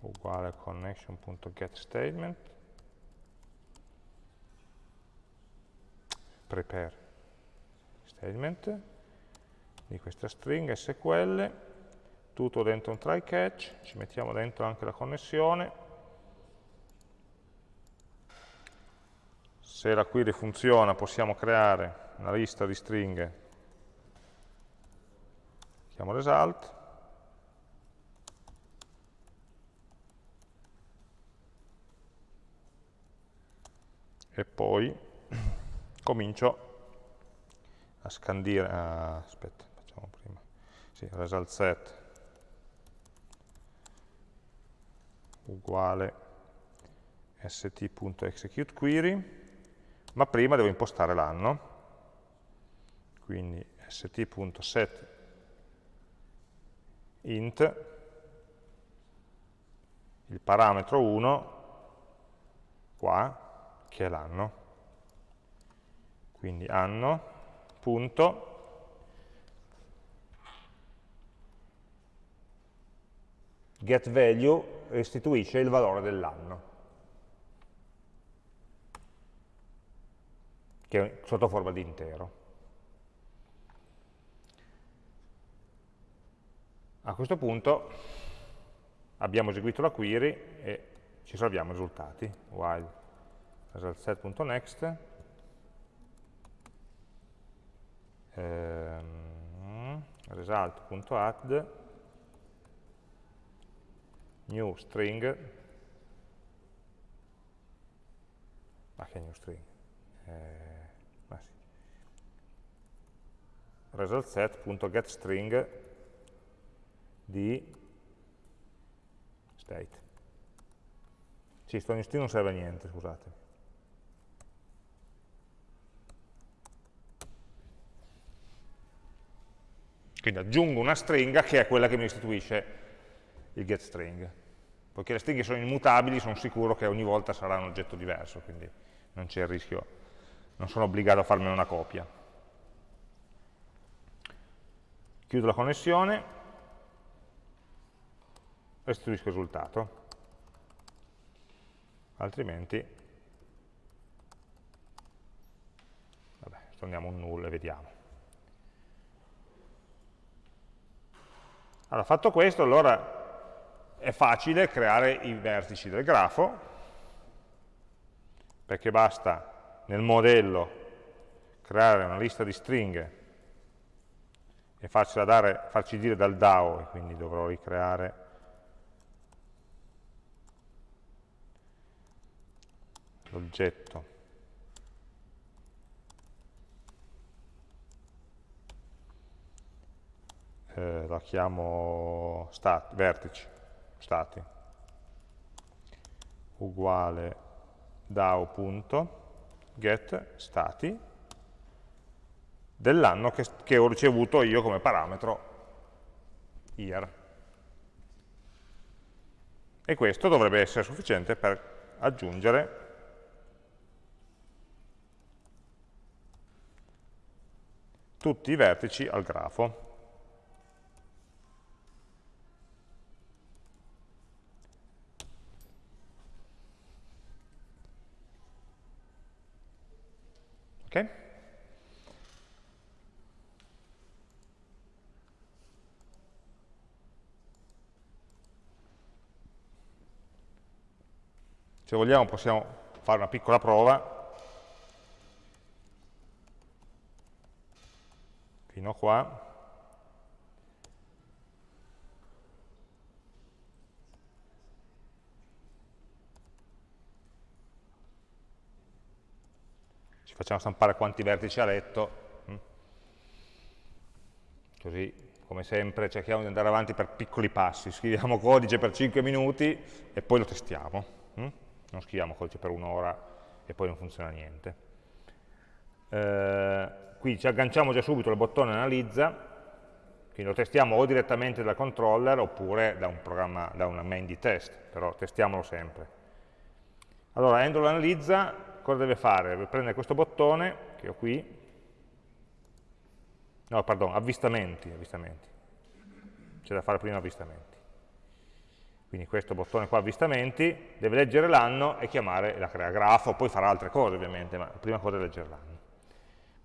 uguale connection.getStatement prepare statement di questa string SQL, tutto dentro un try catch, ci mettiamo dentro anche la connessione, se la query funziona possiamo creare una lista di stringhe, chiamo result, e poi comincio a scandire, ah, aspetta, facciamo prima, sì, result set uguale st.executeQuery, ma prima devo impostare l'anno, quindi st.set int il parametro 1 qua che è l'anno. Quindi anno punto. getValue restituisce il valore dell'anno, che è sotto forma di intero. A questo punto abbiamo eseguito la query e ci salviamo i risultati, while ehm, result.add new string. Ma che new string? Eh, sì. result set.getString di state. Sì, sto new string non serve a niente, scusate Quindi aggiungo una stringa che è quella che mi restituisce il getString. Poiché le stringhe sono immutabili, sono sicuro che ogni volta sarà un oggetto diverso, quindi non c'è il rischio, non sono obbligato a farmene una copia. Chiudo la connessione, restituisco il risultato, altrimenti vabbè, torniamo un null e vediamo. Allora, fatto questo, allora è facile creare i vertici del grafo, perché basta nel modello creare una lista di stringhe e dare, farci dire dal DAO, quindi dovrò ricreare l'oggetto eh, la chiamo stat, vertici, stati, uguale DAO.get stati dell'anno che, che ho ricevuto io come parametro year. E questo dovrebbe essere sufficiente per aggiungere tutti i vertici al grafo. Ok? Se vogliamo possiamo fare una piccola prova. Fino a qua. Facciamo stampare quanti vertici ha letto, mm. così come sempre cerchiamo di andare avanti per piccoli passi, scriviamo codice per 5 minuti e poi lo testiamo, mm. non scriviamo codice per un'ora e poi non funziona niente. Eh, qui ci agganciamo già subito al bottone analizza, quindi lo testiamo o direttamente dal controller oppure da un da una main di test, però testiamolo sempre. Allora, handle analizza cosa deve fare? Deve prendere questo bottone che ho qui, no, pardon, avvistamenti, avvistamenti. c'è da fare prima avvistamenti. Quindi questo bottone qua, avvistamenti, deve leggere l'anno e chiamare la crea grafo, poi farà altre cose ovviamente, ma prima cosa è leggere l'anno.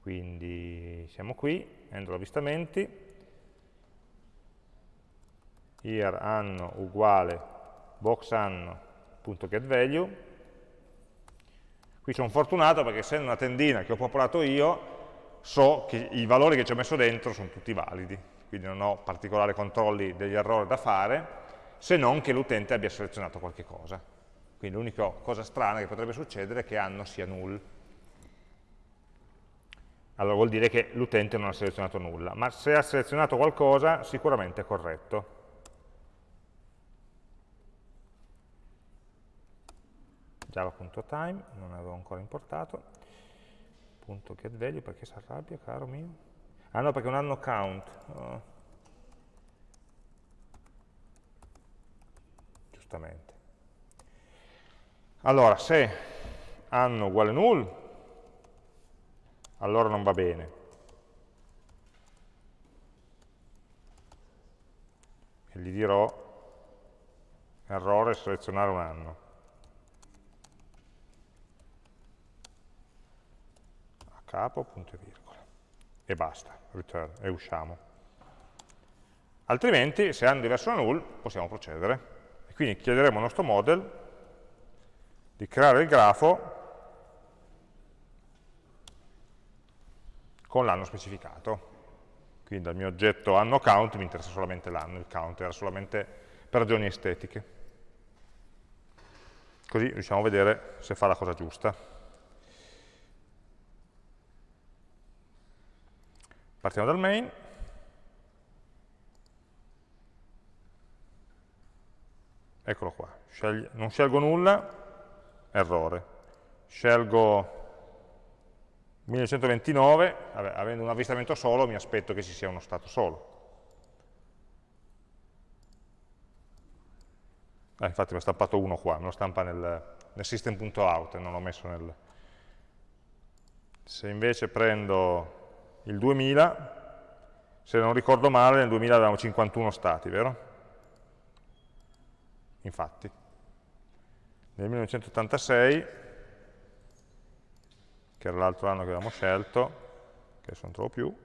Quindi siamo qui, handle avvistamenti, year anno uguale box anno.getValue. Qui sono fortunato perché essendo una tendina che ho popolato io, so che i valori che ci ho messo dentro sono tutti validi, quindi non ho particolari controlli degli errori da fare, se non che l'utente abbia selezionato qualche cosa. Quindi l'unica cosa strana che potrebbe succedere è che anno sia null. Allora vuol dire che l'utente non ha selezionato nulla, ma se ha selezionato qualcosa sicuramente è corretto. java.time, non avevo ancora importato, punto getValue, perché si arrabbia, caro mio? Ah no, perché non hanno count. Oh. Giustamente. Allora, se anno uguale null, allora non va bene. E gli dirò errore selezionare un anno. Capo, punto e virgola. E basta, return, e usciamo. Altrimenti, se hanno diverso da null, possiamo procedere. E quindi chiederemo al nostro model di creare il grafo con l'anno specificato. Quindi dal mio oggetto anno count mi interessa solamente l'anno, il count era solamente per ragioni estetiche. Così riusciamo a vedere se fa la cosa giusta. Partiamo dal main. Eccolo qua. Scegli, non scelgo nulla, errore. Scelgo 1929, vabbè, avendo un avvistamento solo mi aspetto che ci sia uno stato solo. Ah, infatti mi ha stampato uno qua, me lo stampa nel, nel system.out e non l'ho messo nel... Se invece prendo il 2000, se non ricordo male, nel 2000 avevamo 51 stati, vero? Infatti. Nel 1986, che era l'altro anno che avevamo scelto, che non trovo più,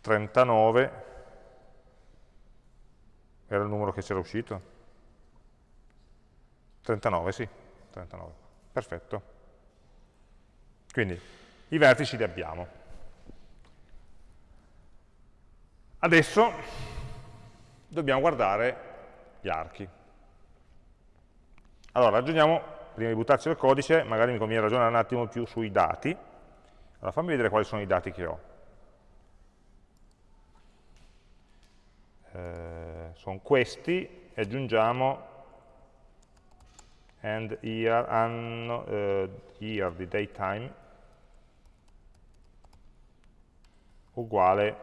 39 era il numero che c'era uscito. 39, sì, 39. Perfetto. Quindi i vertici li abbiamo. Adesso dobbiamo guardare gli archi. Allora, ragioniamo, prima di buttarci nel codice, magari mi conviene ragionare un attimo più sui dati. Allora, fammi vedere quali sono i dati che ho. Eh, sono questi, e aggiungiamo and year, anno, eh, year di daytime, uguale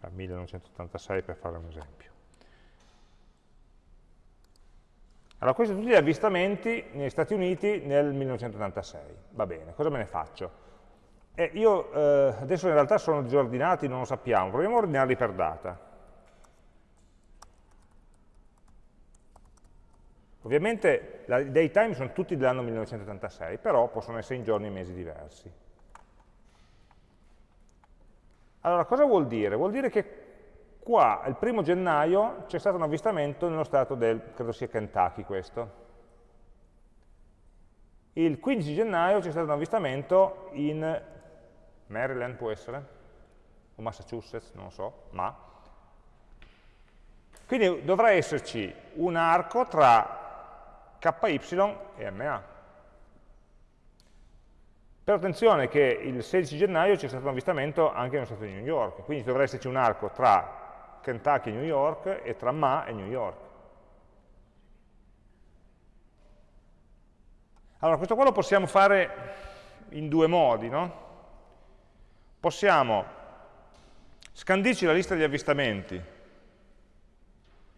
a 1986 per fare un esempio. Allora, questi sono tutti gli avvistamenti negli Stati Uniti nel 1986. Va bene, cosa me ne faccio? Eh, io eh, adesso in realtà sono disordinati, non lo sappiamo, proviamo a ordinarli per data. Ovviamente i daytime sono tutti dell'anno 1986, però possono essere in giorni e mesi diversi. Allora, cosa vuol dire? Vuol dire che qua, il primo gennaio, c'è stato un avvistamento nello stato del, credo sia Kentucky questo. Il 15 gennaio c'è stato un avvistamento in Maryland, può essere? O Massachusetts, non lo so, ma. Quindi dovrà esserci un arco tra KY e MA. Per attenzione che il 16 gennaio c'è stato un avvistamento anche nello Stato di New York, quindi dovrà esserci un arco tra Kentucky e New York e tra Ma e New York. Allora, questo qua lo possiamo fare in due modi, no? Possiamo scandirci la lista di avvistamenti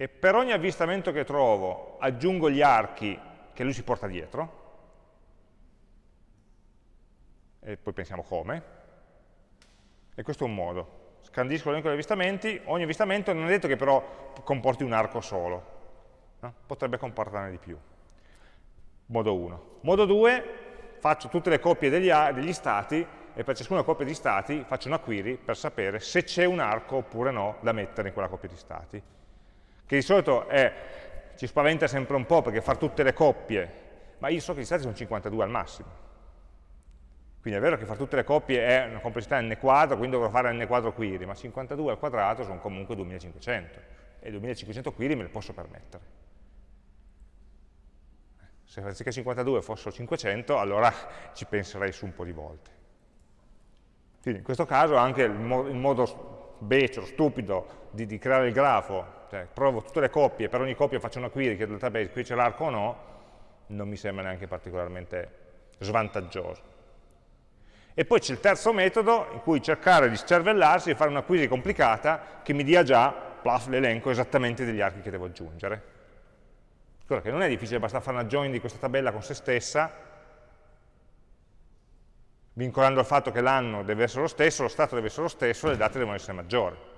e per ogni avvistamento che trovo aggiungo gli archi che lui si porta dietro, e poi pensiamo come, e questo è un modo. Scandisco l'elenco degli avvistamenti, ogni avvistamento non è detto che però comporti un arco solo, no? potrebbe comportarne di più. Modo 1. Modo 2, faccio tutte le coppie degli, degli stati e per ciascuna coppia di stati faccio una query per sapere se c'è un arco oppure no da mettere in quella coppia di stati. Che di solito è, ci spaventa sempre un po' perché far tutte le coppie, ma io so che gli stati sono 52 al massimo. Quindi è vero che fare tutte le coppie è una complessità n quadro, quindi dovrò fare n quadro query, ma 52 al quadrato sono comunque 2500 e 2500 query me le posso permettere. Se anziché 52 fossero 500, allora ci penserei su un po' di volte. Quindi in questo caso anche il, mo il modo becero, stupido di, di, creare il grafo, cioè provo tutte le coppie, per ogni coppia faccio una query che il database qui c'è l'arco o no, non mi sembra neanche particolarmente svantaggioso. E poi c'è il terzo metodo in cui cercare di scervellarsi e fare una query complicata che mi dia già l'elenco esattamente degli archi che devo aggiungere. Cosa che non è difficile, basta fare una join di questa tabella con se stessa, vincolando il fatto che l'anno deve essere lo stesso, lo stato deve essere lo stesso, le date devono essere maggiori.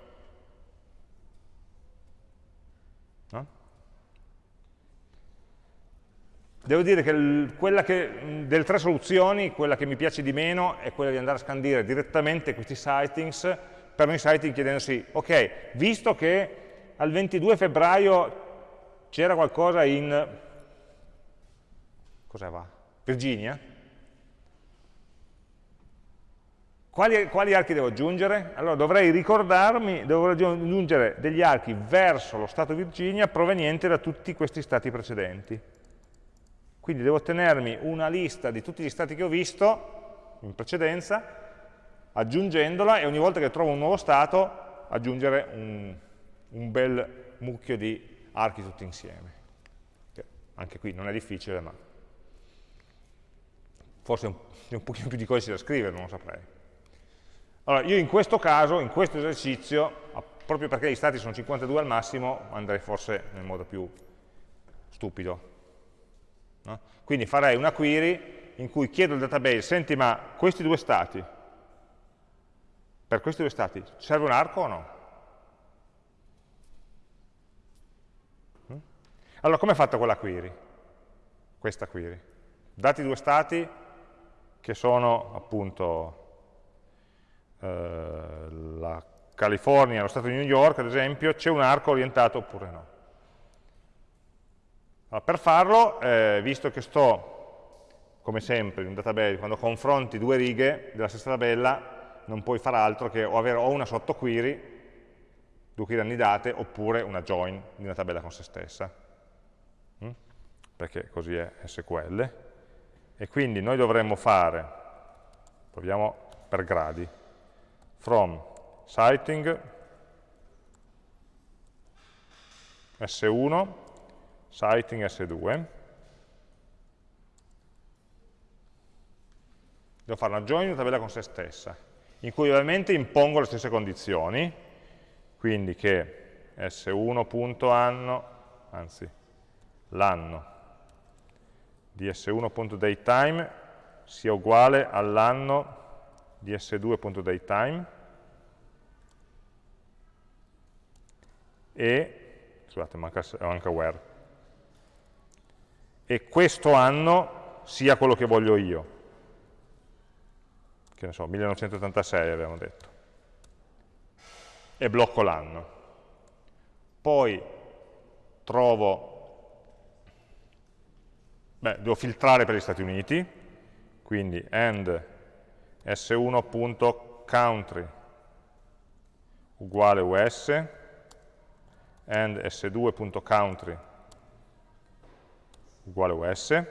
Devo dire che che, delle tre soluzioni, quella che mi piace di meno è quella di andare a scandire direttamente questi sightings per ogni sighting chiedendosi, ok, visto che al 22 febbraio c'era qualcosa in, cosa va? Virginia, quali, quali archi devo aggiungere? Allora dovrei ricordarmi, dovrei aggiungere degli archi verso lo stato Virginia provenienti da tutti questi stati precedenti. Quindi devo tenermi una lista di tutti gli stati che ho visto in precedenza, aggiungendola e ogni volta che trovo un nuovo stato aggiungere un, un bel mucchio di archi tutti insieme. Che anche qui non è difficile, ma forse un, un pochino più di codice da scrivere, non lo saprei. Allora, io in questo caso, in questo esercizio, proprio perché gli stati sono 52 al massimo, andrei forse nel modo più stupido, No? Quindi farei una query in cui chiedo al database, senti ma questi due stati, per questi due stati serve un arco o no? Mm? Allora, come è fatta quella query? Questa query. Dati due stati che sono appunto eh, la California lo Stato di New York, ad esempio, c'è un arco orientato oppure no. Allora, per farlo, eh, visto che sto, come sempre in un database, quando confronti due righe della stessa tabella, non puoi fare altro che avere o una sottoquery, due query annidate, oppure una join di una tabella con se stessa. Mm? Perché così è SQL. E quindi noi dovremmo fare, proviamo per gradi, from sighting S1 sighting S2, devo fare una join di una tabella con se stessa, in cui ovviamente impongo le stesse condizioni, quindi che S1.anno, anzi l'anno di S1.datetime sia uguale all'anno di S2.datetime e, scusate, manca, manca where, e questo anno sia quello che voglio io. Che ne so, 1986 abbiamo detto. E blocco l'anno. Poi trovo, beh, devo filtrare per gli Stati Uniti, quindi end s1.country uguale us, and s2.country uguale us.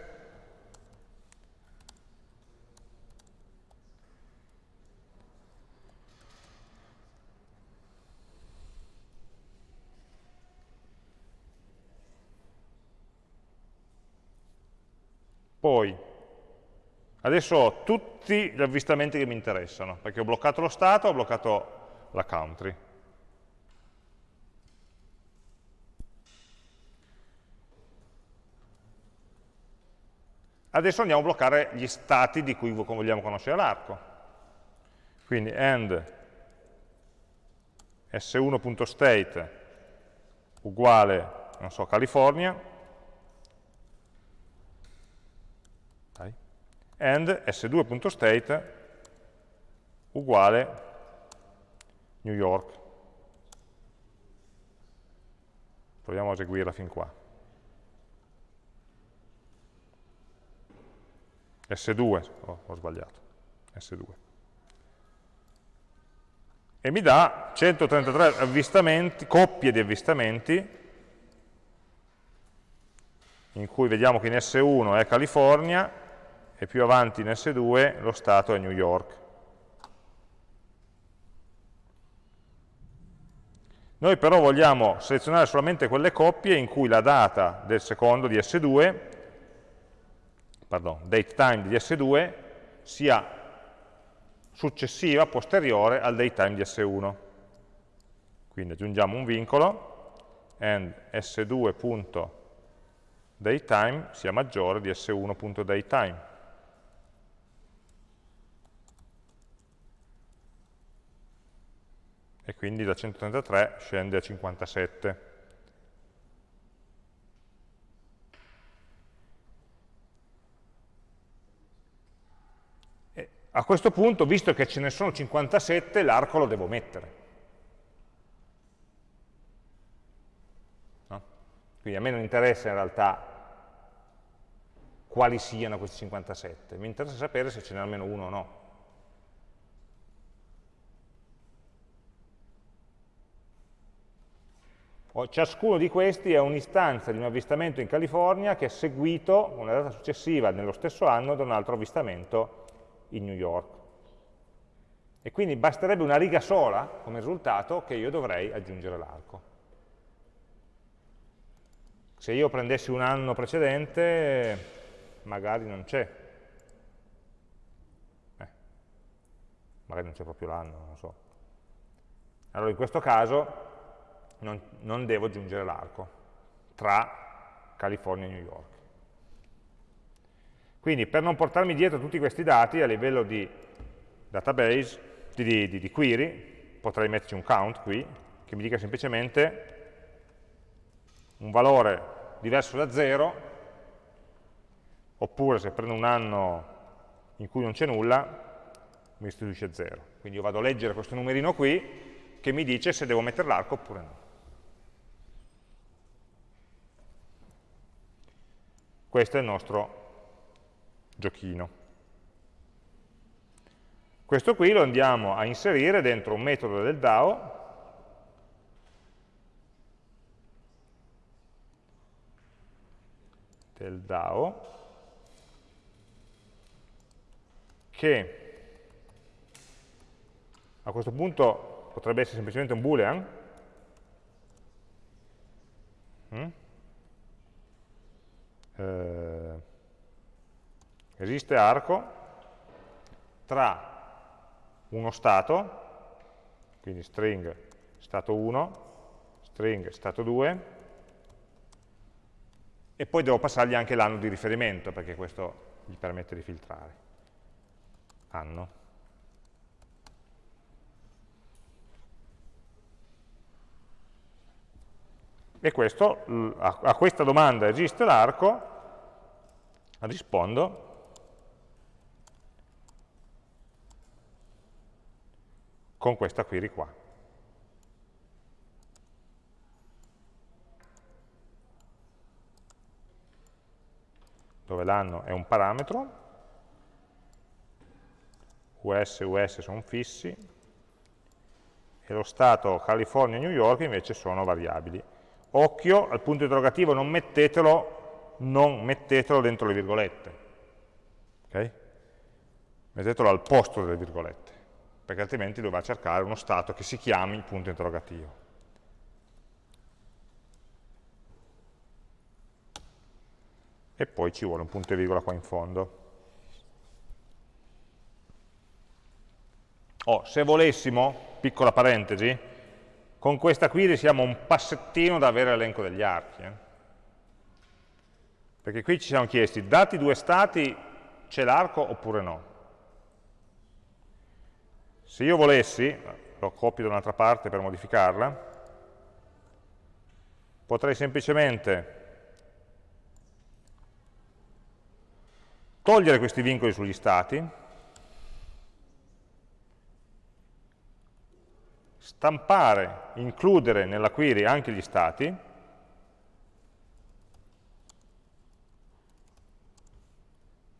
Poi, adesso ho tutti gli avvistamenti che mi interessano, perché ho bloccato lo stato, ho bloccato la country. Adesso andiamo a bloccare gli stati di cui vogliamo conoscere l'arco. Quindi end s1.state uguale, non so, California, and s2.state uguale New York. Proviamo a eseguirla fin qua. S2, oh, ho sbagliato, S2. E mi dà 133 avvistamenti, coppie di avvistamenti, in cui vediamo che in S1 è California e più avanti in S2 lo stato è New York. Noi però vogliamo selezionare solamente quelle coppie in cui la data del secondo di S2, pardon, date time di S2 sia successiva, posteriore al date time di S1. Quindi aggiungiamo un vincolo and s2.datetime sia maggiore di s1.datetime. e quindi da 133 scende a 57. E a questo punto, visto che ce ne sono 57, l'arco lo devo mettere. No? Quindi a me non interessa in realtà quali siano questi 57, mi interessa sapere se ce n'è almeno uno o no. Ciascuno di questi è un'istanza di un avvistamento in California che è seguito, una data successiva nello stesso anno, da un altro avvistamento in New York. E quindi basterebbe una riga sola come risultato che io dovrei aggiungere l'arco. Se io prendessi un anno precedente, magari non c'è. Eh, magari non c'è proprio l'anno, non so. Allora in questo caso non, non devo aggiungere l'arco tra California e New York. Quindi per non portarmi dietro tutti questi dati a livello di database, di, di, di query, potrei metterci un count qui, che mi dica semplicemente un valore diverso da 0, oppure se prendo un anno in cui non c'è nulla, mi restituisce 0. Quindi io vado a leggere questo numerino qui, che mi dice se devo mettere l'arco oppure no. Questo è il nostro giochino. Questo qui lo andiamo a inserire dentro un metodo del DAO del DAO che a questo punto potrebbe essere semplicemente un boolean mm? eh, esiste arco tra uno stato, quindi string stato 1, string stato 2, e poi devo passargli anche l'anno di riferimento, perché questo gli permette di filtrare. Anno. E questo, a questa domanda esiste l'arco, rispondo con questa query qua. dove l'anno è un parametro, US e US sono fissi, e lo stato California e New York invece sono variabili. Occhio, al punto interrogativo non mettetelo non mettetelo dentro le virgolette. Okay? Mettetelo al posto delle virgolette, perché altrimenti dovrà cercare uno stato che si chiami punto interrogativo. E poi ci vuole un punto e virgola qua in fondo. Oh, se volessimo, piccola parentesi, con questa query siamo un passettino da avere l'elenco degli archi. Eh? Perché qui ci siamo chiesti, dati due stati, c'è l'arco oppure no? Se io volessi, lo copio da un'altra parte per modificarla, potrei semplicemente togliere questi vincoli sugli stati, stampare, includere nella query anche gli stati,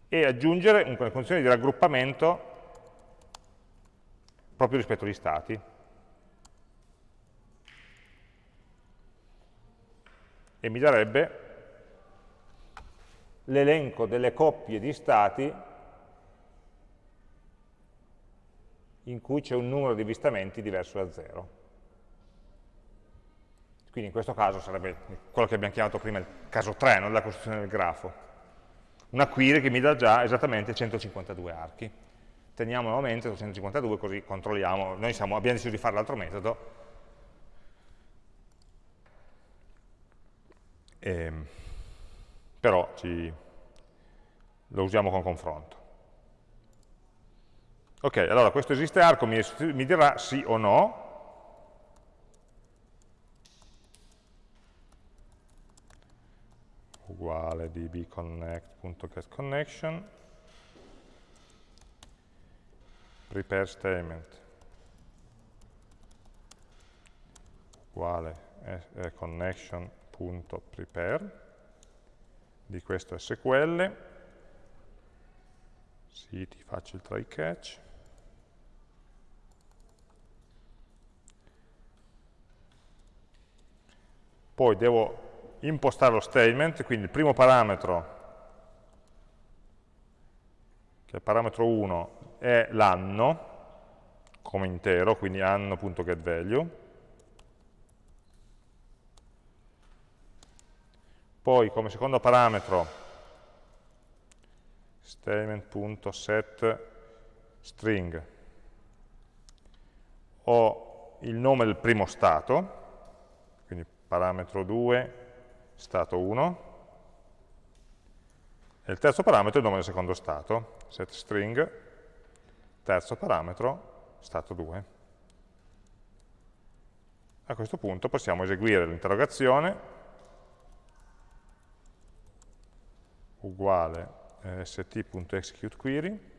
e aggiungere una condizione di raggruppamento proprio rispetto agli stati. E mi darebbe l'elenco delle coppie di stati in cui c'è un numero di avvistamenti diverso da 0. Quindi in questo caso sarebbe quello che abbiamo chiamato prima il caso 3, non la costruzione del grafo. Una query che mi dà già esattamente 152 archi. Teniamo nuovamente su 152 così controlliamo. Noi siamo, abbiamo deciso di fare l'altro metodo. E, ehm, però ci, lo usiamo con confronto. Ok, allora questo esiste arco mi, mi dirà sì o no, uguale dbconnect.getConnection prepare statement. Uguale connection.prepare di questo SQL sì, ti faccio il try catch. Poi devo impostare lo statement, quindi il primo parametro, che è il parametro 1, è l'anno, come intero, quindi anno.getValue. Poi come secondo parametro statement.set string. Ho il nome del primo stato, parametro 2, stato 1, e il terzo parametro è il nome del secondo stato, set string, terzo parametro, stato 2. A questo punto possiamo eseguire l'interrogazione uguale eh, st.executeQuery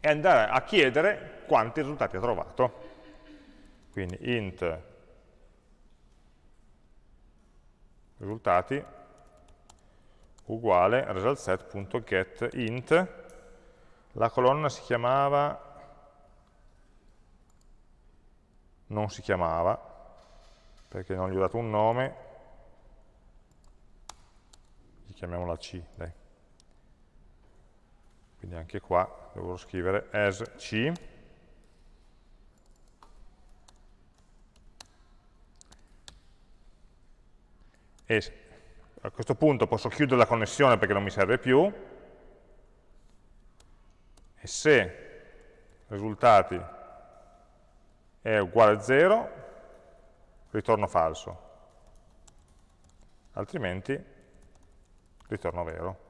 e andare a chiedere quanti risultati ha trovato. Quindi int risultati uguale resultSet.get int. La colonna si chiamava non si chiamava perché non gli ho dato un nome. Gli chiamiamola C dai. quindi anche qua devo scrivere as C. E a questo punto posso chiudere la connessione perché non mi serve più. E se risultati è uguale a 0 ritorno falso. Altrimenti ritorno vero.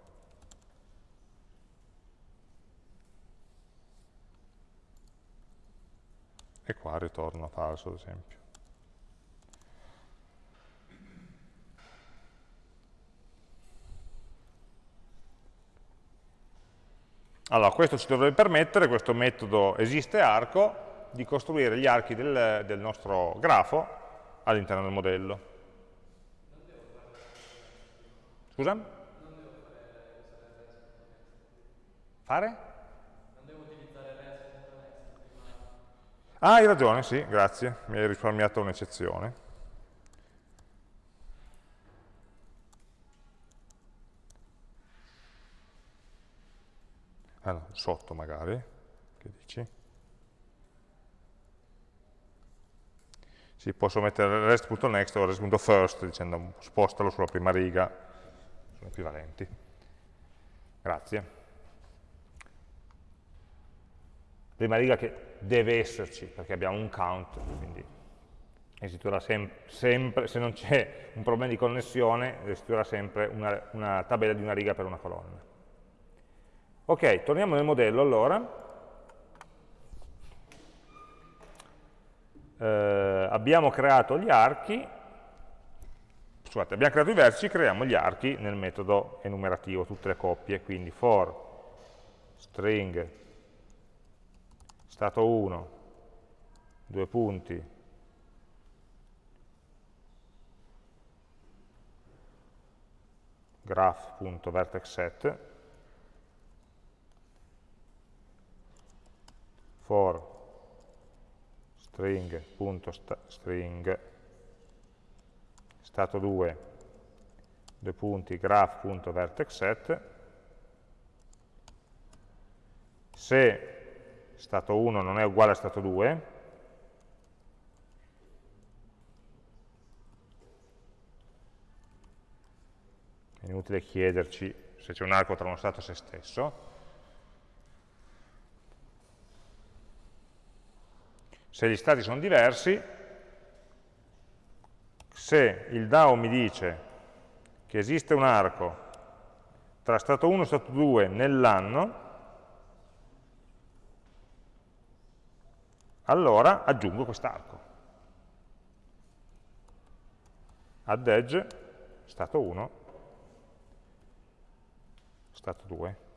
E qua ritorno falso ad esempio Allora, questo ci dovrebbe permettere, questo metodo esiste arco, di costruire gli archi del, del nostro grafo all'interno del modello. Scusa? Fare? Non devo REST.next. Ah, hai ragione, sì, grazie, mi hai risparmiato un'eccezione. Ah no, sotto magari, che dici? Sì, posso mettere rest.next o rest.first dicendo spostalo sulla prima riga, sono equivalenti. Grazie. Prima riga che deve esserci, perché abbiamo un count, quindi eseguirà sem sempre, se non c'è un problema di connessione, eseguirà sempre una, una tabella di una riga per una colonna. Ok, torniamo nel modello allora. Eh, abbiamo creato gli archi, scusate, abbiamo creato i vertici, creiamo gli archi nel metodo enumerativo, tutte le coppie, quindi for string stato 1, due punti, graph.vertexset for string.string stato 2 due punti graph.vertexset se stato 1 non è uguale a stato 2 è inutile chiederci se c'è un arco tra uno stato e se stesso se gli stati sono diversi, se il DAO mi dice che esiste un arco tra stato 1 e stato 2 nell'anno, allora aggiungo quest'arco. Add edge, stato 1, stato 2.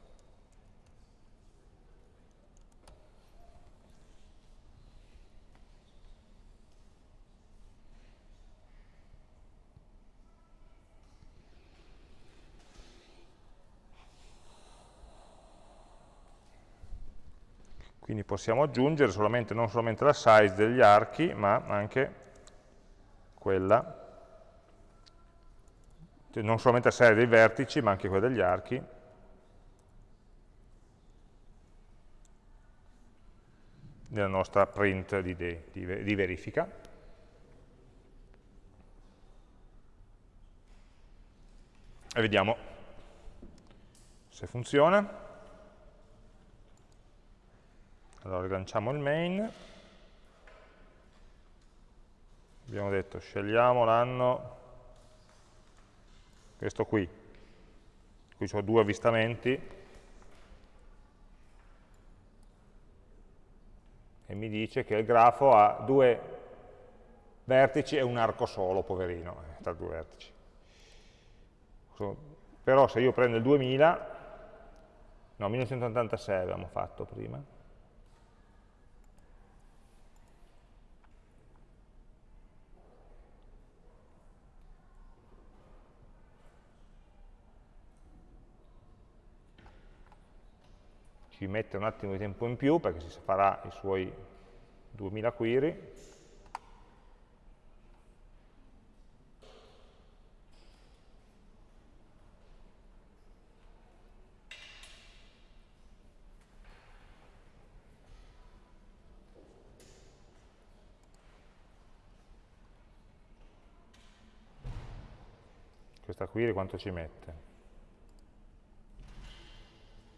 Quindi possiamo aggiungere solamente, non solamente la size degli archi, ma anche quella, non solamente la serie dei vertici, ma anche quella degli archi. nella nostra print di, di, di verifica. E vediamo se funziona. Allora rilanciamo il main, abbiamo detto scegliamo l'anno, questo qui, qui ho due avvistamenti, e mi dice che il grafo ha due vertici e un arco solo, poverino, eh, tra due vertici. Però se io prendo il 2000, no, 1986 abbiamo fatto prima, ci mette un attimo di tempo in più perché si farà i suoi 2000 query. Questa query quanto ci mette?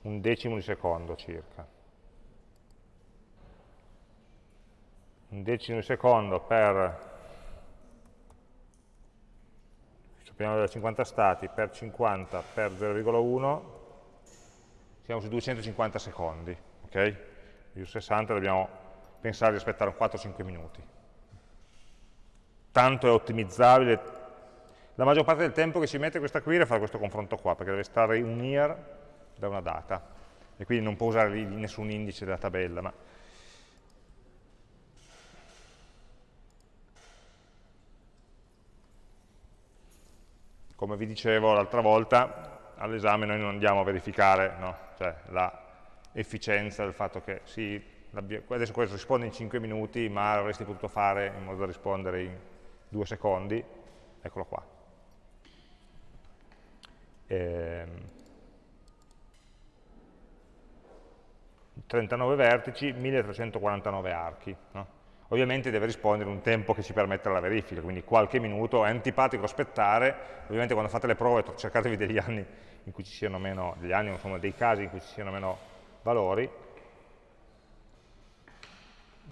Un decimo di secondo circa. Un decimo di secondo per, sappiamo da 50 stati, per 50 per 0,1, siamo su 250 secondi, ok? Su 60 dobbiamo pensare di aspettare 4-5 minuti. Tanto è ottimizzabile, la maggior parte del tempo che ci mette questa query è fare questo confronto qua, perché deve stare un year da una data e quindi non può usare nessun indice della tabella. Ma come vi dicevo l'altra volta, all'esame noi non andiamo a verificare no? cioè, l'efficienza del fatto che sì, adesso questo risponde in 5 minuti, ma avresti potuto fare in modo da rispondere in 2 secondi, eccolo qua. Ehm, 39 vertici, 1349 archi. No? Ovviamente deve rispondere un tempo che ci permetta la verifica, quindi qualche minuto, è antipatico aspettare, ovviamente quando fate le prove cercatevi degli anni in cui ci siano meno, degli anni, insomma dei casi in cui ci siano meno valori,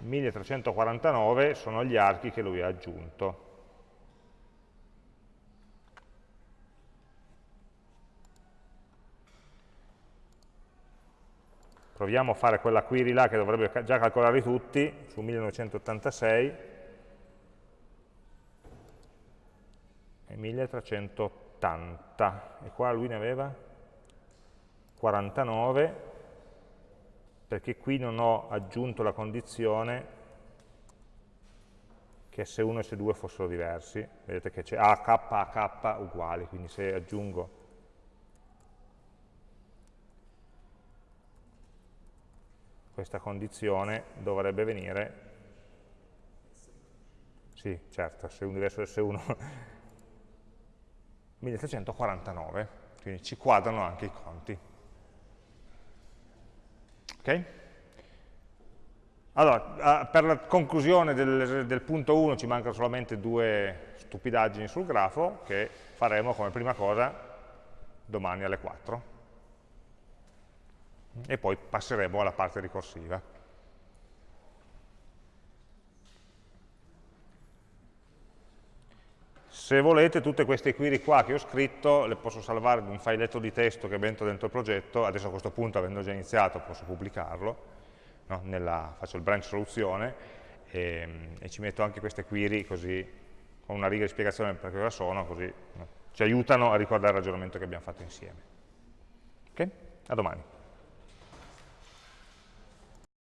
1349 sono gli archi che lui ha aggiunto. Proviamo a fare quella query là che dovrebbe già calcolarli tutti, su 1986, e 1380 e qua lui ne aveva 49 perché qui non ho aggiunto la condizione che S1 e S2 fossero diversi, vedete che c'è AK, AK uguali, quindi se aggiungo questa condizione dovrebbe venire, sì certo, S1 diverso da S1, 1349, quindi ci quadrano anche i conti. Ok? Allora, per la conclusione del, del punto 1 ci mancano solamente due stupidaggini sul grafo che faremo come prima cosa domani alle 4 e poi passeremo alla parte ricorsiva. Se volete tutte queste query qua che ho scritto le posso salvare in un filetto di testo che metto dentro il progetto, adesso a questo punto avendo già iniziato posso pubblicarlo, no? Nella, faccio il branch soluzione e, e, ci metto anche queste query così con una riga di spiegazione per cosa sono, così no? ci aiutano a ricordare il ragionamento che abbiamo fatto insieme. Ok? A domani.